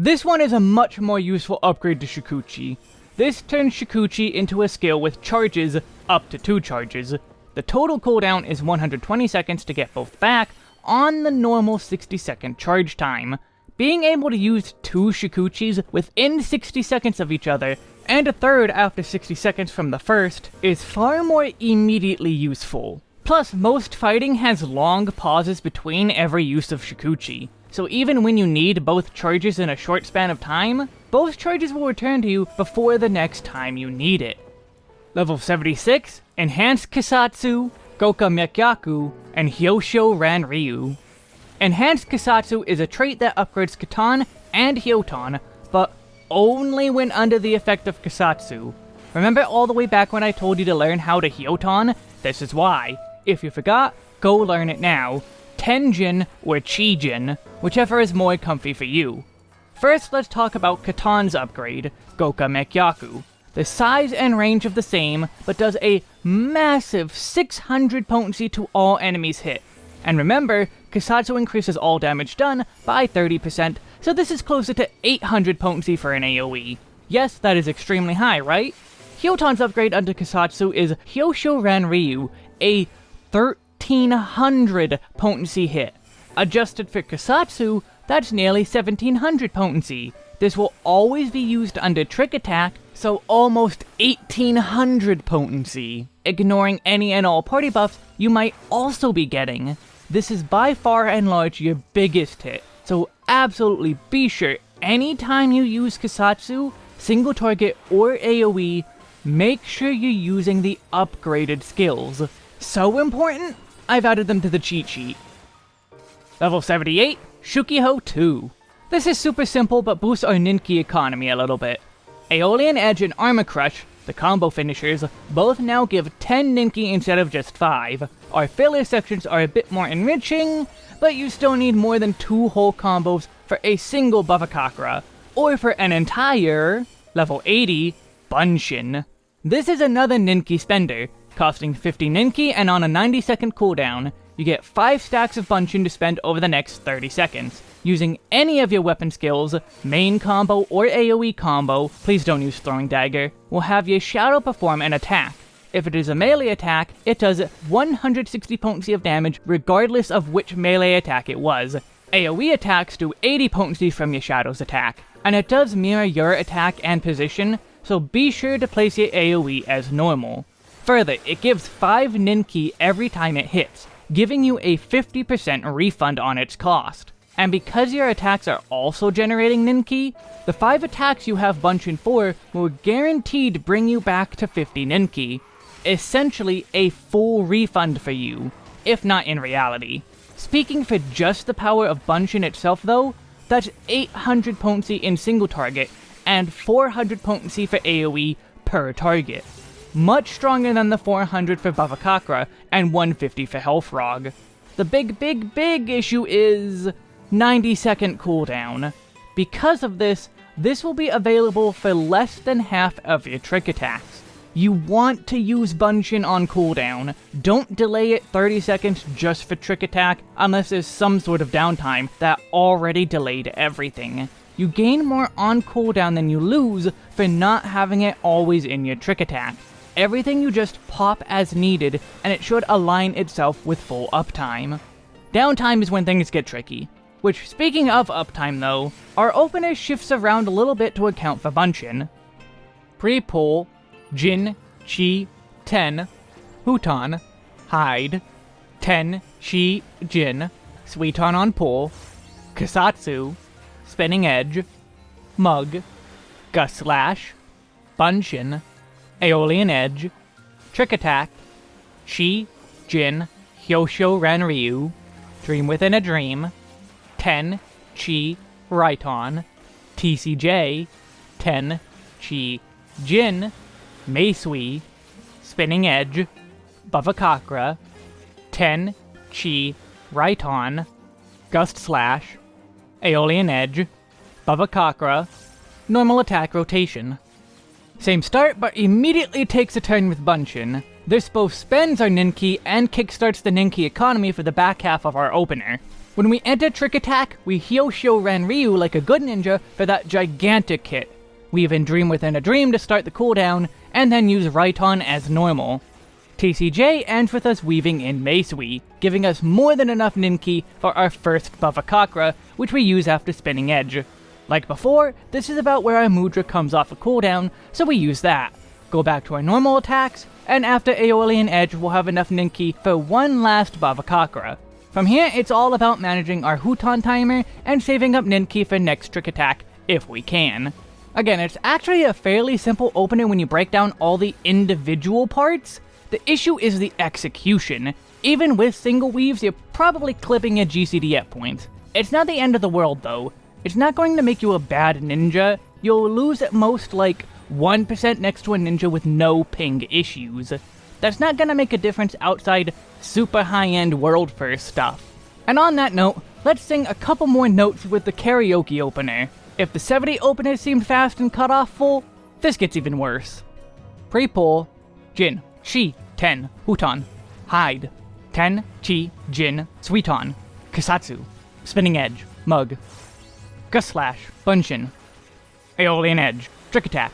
This one is a much more useful upgrade to Shukuchi. This turns Shukuchi into a skill with charges, up to 2 charges. The total cooldown is 120 seconds to get both back, on the normal 60 second charge time. Being able to use two Shukuchis within 60 seconds of each other and a third after 60 seconds from the first, is far more immediately useful. Plus, most fighting has long pauses between every use of Shukuchi, so even when you need both charges in a short span of time, both charges will return to you before the next time you need it. Level 76, Enhanced Kassatsu, Goka Mekkyaku, and Hyosho Ran Ryu. Enhanced Kassatsu is a trait that upgrades Katon and Hyoton, but only when under the effect of Kassatsu. Remember all the way back when I told you to learn how to Hyoton? This is why. If you forgot, go learn it now. Tenjin or Chijin, whichever is more comfy for you. First, let's talk about Katon's upgrade, Goka Mekkyaku. The size and range of the same, but does a massive 600 potency to all enemies hit. And remember, Kassatsu increases all damage done by 30%, so this is closer to 800 potency for an AoE. Yes, that is extremely high, right? Hyoton's upgrade under Kassatsu is Hyosho Ran Ryu, a 1300 potency hit. Adjusted for Kassatsu, that's nearly 1700 potency. This will always be used under Trick Attack, so almost 1800 potency, ignoring any and all party buffs you might also be getting. This is by far and large your biggest hit, so absolutely be sure anytime you use Kassatsu, single target or AoE, make sure you're using the upgraded skills. So important, I've added them to the cheat sheet. Level 78, Shukiho 2. This is super simple but boosts our Ninki economy a little bit. Aeolian Edge and Armor Crush the combo finishers, both now give 10 Ninki instead of just 5. Our failure sections are a bit more enriching, but you still need more than 2 whole combos for a single Bhavacakra, or for an entire, level 80, Bunshin. This is another Ninki spender, costing 50 Ninki and on a 90 second cooldown, you get 5 stacks of Bunshin to spend over the next 30 seconds. Using any of your weapon skills, main combo or AoE combo, please don't use Throwing Dagger, will have your Shadow perform an attack. If it is a melee attack, it does 160 potency of damage regardless of which melee attack it was. AoE attacks do 80 potency from your Shadow's attack, and it does mirror your attack and position, so be sure to place your AoE as normal. Further, it gives 5 Ninki every time it hits, giving you a 50% refund on its cost. And because your attacks are also generating Ninki, the 5 attacks you have Bunshin for will guaranteed bring you back to 50 Ninki. essentially a full refund for you, if not in reality. Speaking for just the power of Bunshin itself though, that's 800 potency in single target, and 400 potency for AoE per target. Much stronger than the 400 for Bhavacakra, and 150 for Hellfrog. The big, big, big issue is 90 second cooldown. Because of this, this will be available for less than half of your trick attacks. You want to use Bunshin on cooldown. Don't delay it 30 seconds just for trick attack unless there's some sort of downtime that already delayed everything. You gain more on cooldown than you lose for not having it always in your trick attack. Everything you just pop as needed and it should align itself with full uptime. Downtime is when things get tricky. Which, speaking of uptime though, our opener shifts around a little bit to account for Bunshin. Pre-pull, Jin, Chi, Ten, Huton, Hide, Ten, Chi, Jin, Suiton on pull, Kassatsu, Spinning Edge, Mug, Gust Slash, Bunshin, Aeolian Edge, Trick Attack, Chi, Jin, Hyosho Ranryu, Dream Within a Dream, Ten, Chi, Raiton, TCJ, Ten, Chi, Jin, Meisui, Spinning Edge, Bhavacakra, Ten, Chi, Raiton, Gust Slash, Aeolian Edge, Bhavacakra, Normal Attack Rotation. Same start, but immediately takes a turn with Bunshin. This both spends our Ninki and kickstarts the Ninki economy for the back half of our opener. When we enter Trick Attack, we Hyosho Ranryu like a good ninja for that gigantic hit. We even Dream Within a Dream to start the cooldown, and then use Raiton as normal. TCJ ends with us weaving in Meisui, giving us more than enough Ninki for our first Bhavacakra, which we use after Spinning Edge. Like before, this is about where our Mudra comes off a cooldown, so we use that. Go back to our normal attacks, and after Aeolian Edge we'll have enough Ninki for one last Bhavacakra. From here, it's all about managing our Huton timer and saving up Ninki for next trick attack, if we can. Again, it's actually a fairly simple opener when you break down all the individual parts. The issue is the execution. Even with single weaves, you're probably clipping a GCD at points. It's not the end of the world though. It's not going to make you a bad ninja. You'll lose at most like 1% next to a ninja with no ping issues. That's not gonna make a difference outside super high-end world first stuff. And on that note, let's sing a couple more notes with the karaoke opener. If the 70 opener seemed fast and cut off full, this gets even worse. Pre-pull, Jin, Chi, Ten, Huton, Hide, Ten, Chi, Jin, Suiton, Kassatsu, Spinning Edge, Mug, Gust Slash, Bunshin, Aeolian Edge, Trick Attack,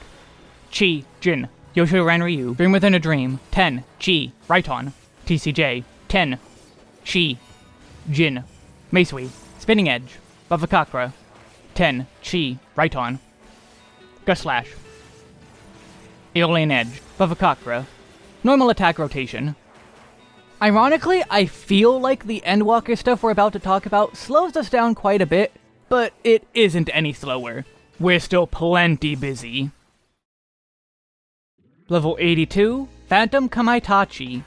Chi, Jin, Hyosho Ranryu, Dream Within a Dream, Ten, Chi, Raiton, TCJ, Ten, Chi, Jin, Meisui, Spinning Edge, Bhavacakra, Ten, Chi, Raiton, Gust Slash, Aeolian Edge, Bhavacakra, Normal Attack Rotation. Ironically, I feel like the Endwalker stuff we're about to talk about slows us down quite a bit, but it isn't any slower. We're still plenty busy. Level 82, Phantom Kamaitachi.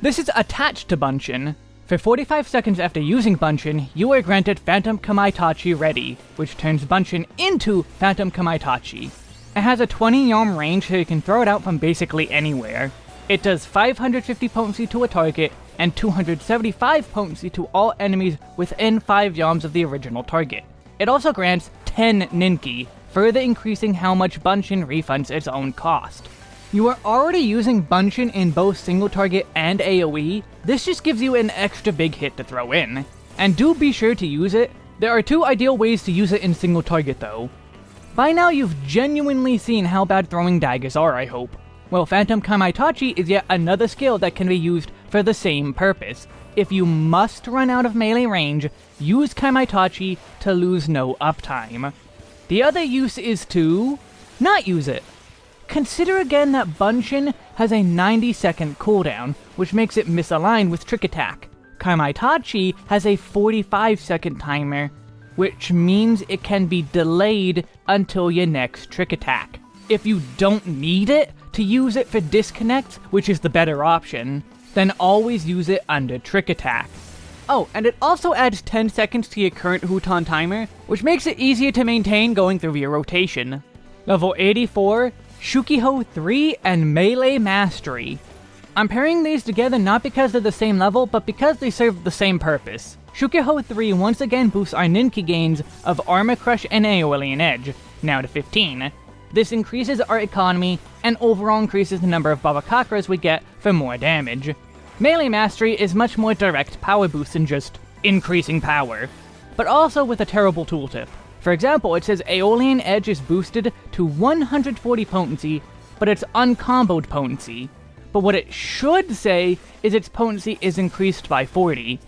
This is attached to Bunshin. For 45 seconds after using Bunshin, you are granted Phantom Kamaitachi ready, which turns Bunshin into Phantom Kamaitachi. It has a 20 yalm range so you can throw it out from basically anywhere. It does 550 potency to a target, and 275 potency to all enemies within 5 yalms of the original target. It also grants 10 Ninki, further increasing how much Bunshin refunds its own cost. You are already using Bunshin in both single target and AoE, this just gives you an extra big hit to throw in. And do be sure to use it. There are two ideal ways to use it in single target though. By now you've genuinely seen how bad throwing daggers are, I hope. Well, Phantom Kamaitachi is yet another skill that can be used for the same purpose. If you must run out of melee range, use Kamaitachi to lose no uptime. The other use is to... not use it. Consider again that Bunshin has a 90 second cooldown, which makes it misaligned with Trick Attack. Kamaitachi has a 45 second timer, which means it can be delayed until your next Trick Attack. If you don't need it, to use it for disconnects, which is the better option, then always use it under Trick Attack. Oh, and it also adds 10 seconds to your current Huton timer, which makes it easier to maintain going through your rotation. Level 84, Shukiho 3 and Melee Mastery. I'm pairing these together not because they're the same level, but because they serve the same purpose. Shukiho 3 once again boosts our Ninki gains of Armor Crush and Aeolian Edge, now to 15. This increases our economy and overall increases the number of Bhavacakras we get for more damage. Melee Mastery is much more direct power boost than just increasing power, but also with a terrible tooltip. For example, it says Aeolian Edge is boosted to 140 potency, but it's uncomboed potency. But what it should say is its potency is increased by 40,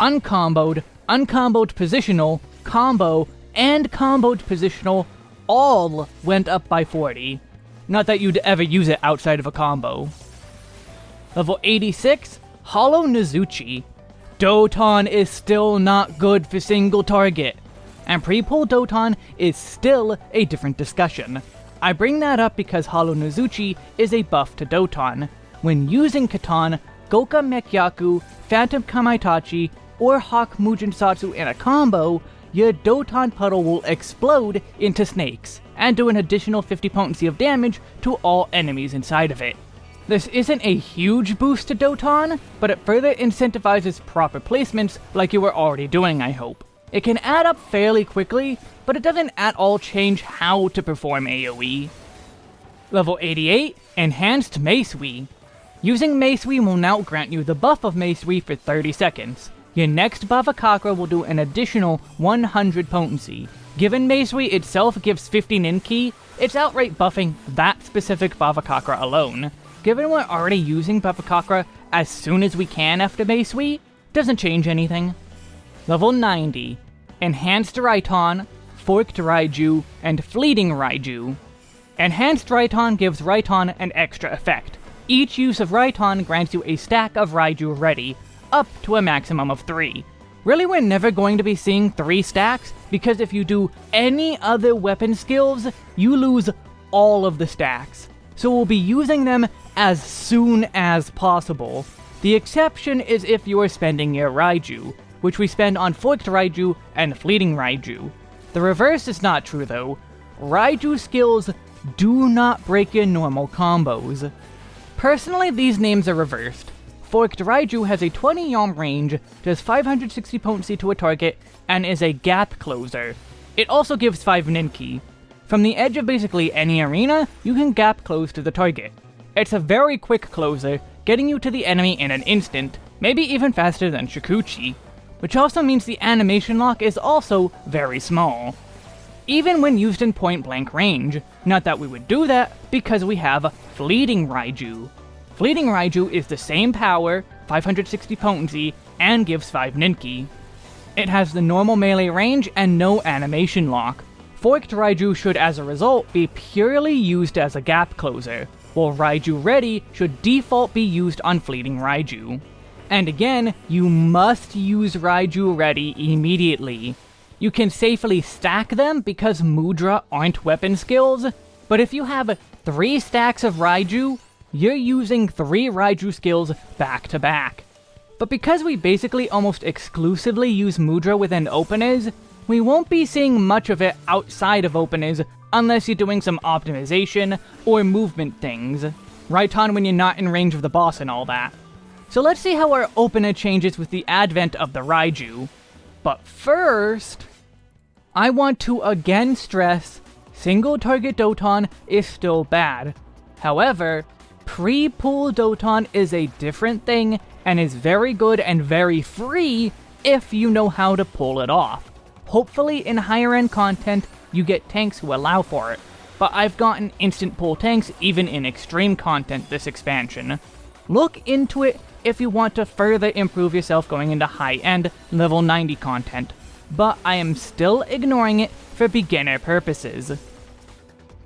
uncomboed, uncomboed positional, combo, and comboed positional all went up by 40. Not that you'd ever use it outside of a combo. Level 86, Hollow Nozuchi. Doton is still not good for single target, and pre-pull Doton is still a different discussion. I bring that up because Hollow Nozuchi is a buff to Doton. When using Katon, Goka Mekkyaku, Phantom Kamaitachi, or Hakke Mujinsatsu in a combo, your Doton puddle will explode into snakes, and do an additional 50 potency of damage to all enemies inside of it. This isn't a huge boost to Doton, but it further incentivizes proper placements like you were already doing, I hope. It can add up fairly quickly, but it doesn't at all change how to perform AoE. Level 88, Enhanced Meisui. Using Meisui will now grant you the buff of Meisui for 30 seconds. Your next Bhavacakra will do an additional 100 potency. Given Meisui itself gives 50 Ninki, it's outright buffing that specific Bhavacakra alone. Given we're already using Bhavacakra as soon as we can after Meisui, doesn't change anything. Level 90, Enhanced Raiton, Forked Raiju, and Fleeting Raiju. Enhanced Raiton gives Raiton an extra effect. Each use of Raiton grants you a stack of Raiju ready, up to a maximum of 3. Really, we're never going to be seeing 3 stacks, because if you do any other weapon skills, you lose all of the stacks. So we'll be using them as soon as possible. The exception is if you are spending your Raiju, which we spend on Forked Raiju and Fleeting Raiju. The reverse is not true though. Raiju skills do not break your normal combos. Personally, these names are reversed. Forked Raiju has a 20 yalm range, does 560 potency to a target, and is a gap closer. It also gives 5 Ninki. From the edge of basically any arena, you can gap close to the target. It's a very quick closer, getting you to the enemy in an instant, maybe even faster than Shukuchi, which also means the animation lock is also very small. Even when used in point blank range, not that we would do that, because we have Fleeting Raiju, Fleeting Raiju is the same power, 560 potency, and gives 5 Ninki. It has the normal melee range and no animation lock. Forked Raiju should as a result be purely used as a gap closer, while Raiju Ready should default be used on Fleeting Raiju. And again, you must use Raiju Ready immediately. You can safely stack them because Mudra aren't weapon skills, but if you have 3 stacks of Raiju, you're using three Raiju skills back to back. But because we basically almost exclusively use Mudra within openers, we won't be seeing much of it outside of openers unless you're doing some optimization or movement things. Raiton when you're not in range of the boss and all that. So let's see how our opener changes with the advent of the Raiju. But first, I want to again stress, single target Doton is still bad. However, Pre-pull Doton is a different thing, and is very good and very free if you know how to pull it off. Hopefully in higher end content, you get tanks who allow for it, but I've gotten instant pull tanks even in extreme content this expansion. Look into it if you want to further improve yourself going into high-end level 90 content, but I am still ignoring it for beginner purposes.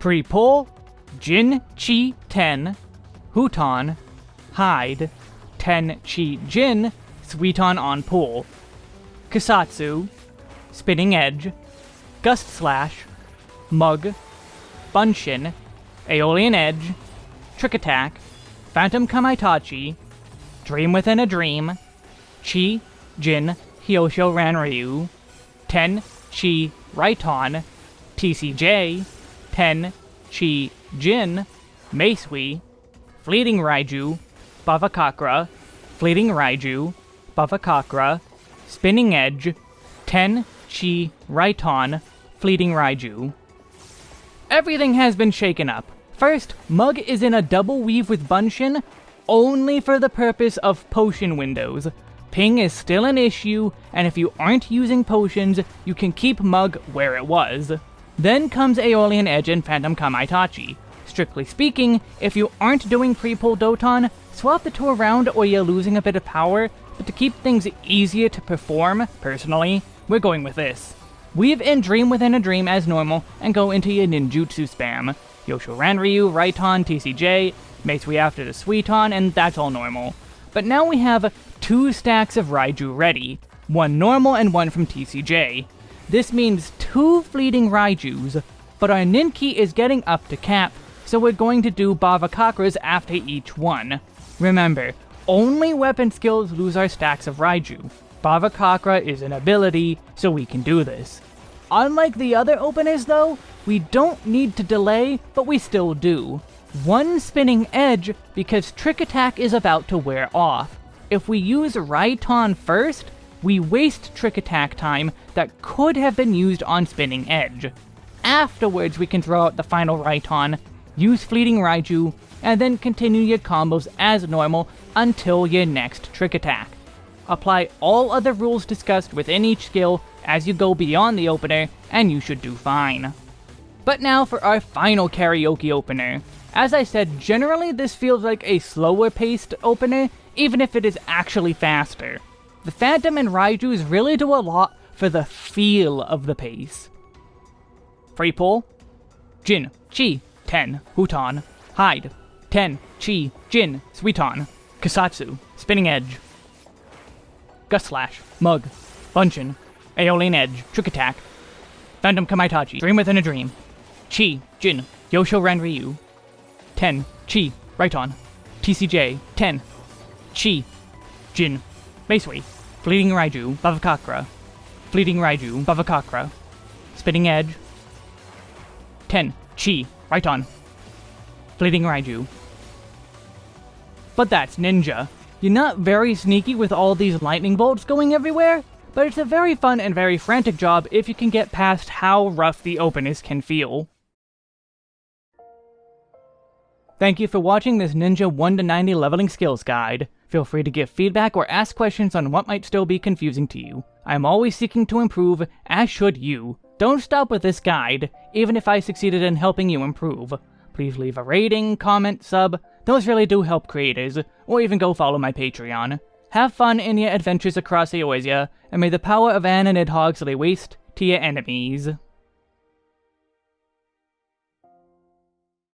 Pre-pull, Jin Chi 10, Huton, Hide, Ten Chi Jin, Suiton on Pool, Kassatsu, Spinning Edge, Gust Slash, Mug, Bunshin, Aeolian Edge, Trick Attack, Phantom Kamaitachi, Dream Within a Dream, Chi, Jin, Hyosho Ranryu, Ten, Chi, Raiton, TCJ, Ten, Chi, Jin, Meisui, Fleeting Raiju, Bhavacakra, Fleeting Raiju, Bhavacakra, Spinning Edge, Ten, Chi, Raiton, Fleeting Raiju. Everything has been shaken up. First, Mug is in a double weave with Bunshin, only for the purpose of potion windows. Ping is still an issue, and if you aren't using potions, you can keep Mug where it was. Then comes Aeolian Edge and Phantom Kamaitachi. Strictly speaking, if you aren't doing pre-pull Doton, swap the two around or you're losing a bit of power, but to keep things easier to perform, personally, we're going with this. Weave in Dream Within a Dream as normal, and go into your ninjutsu spam. Hyosho Ranryu, Raiton, TCJ, Meisui after the Suiton, and that's all normal. But now we have two stacks of Raiju ready, one normal and one from TCJ. This means two fleeting Raijus, but our Ninki is getting up to cap, so we're going to do Bhavacakras after each one. Remember, only weapon skills lose our stacks of Raiju. Bhavacakra is an ability, so we can do this. Unlike the other openers though, we don't need to delay, but we still do. One spinning edge because Trick Attack is about to wear off. If we use Raiton first, we waste Trick Attack time that could have been used on Spinning Edge. Afterwards we can throw out the final Raiton, use Fleeting Raiju, and then continue your combos as normal until your next Trick Attack. Apply all other rules discussed within each skill as you go beyond the opener, and you should do fine. But now for our final karaoke opener. As I said, generally this feels like a slower paced opener, even if it is actually faster. The Phantom and Raijus really do a lot for the feel of the pace. Free pull, Jin, Chi, Ten, Huton, Hide, Ten, Chi, Jin, Suiton, Kassatsu, Spinning Edge, Gust Slash, Mug, Bunshin, Aeolian Edge, Trick Attack, Phantom Kamaitachi, Dream Within a Dream, Chi, Jin, Hyosho Ranryu, Ten, Chi, Raiton, TCJ, Ten, Chi, Jin, Meisui, Fleeting Raiju, Bhavacakra, Fleeting Raiju, Bhavacakra, Spinning Edge, Ten, Chi, Raiton, Fleeting Raiju. But that's Ninja. You're not very sneaky with all these lightning bolts going everywhere, but it's a very fun and very frantic job if you can get past how rough the openers can feel. Thank you for watching this Ninja 1 to 90 leveling skills guide. Feel free to give feedback or ask questions on what might still be confusing to you. I am always seeking to improve, as should you. Don't stop with this guide, even if I succeeded in helping you improve. Please leave a rating, comment, sub, those really do help creators, or even go follow my Patreon. Have fun in your adventures across Eorzea, and may the power of An and Nidhogg lay waste to your enemies.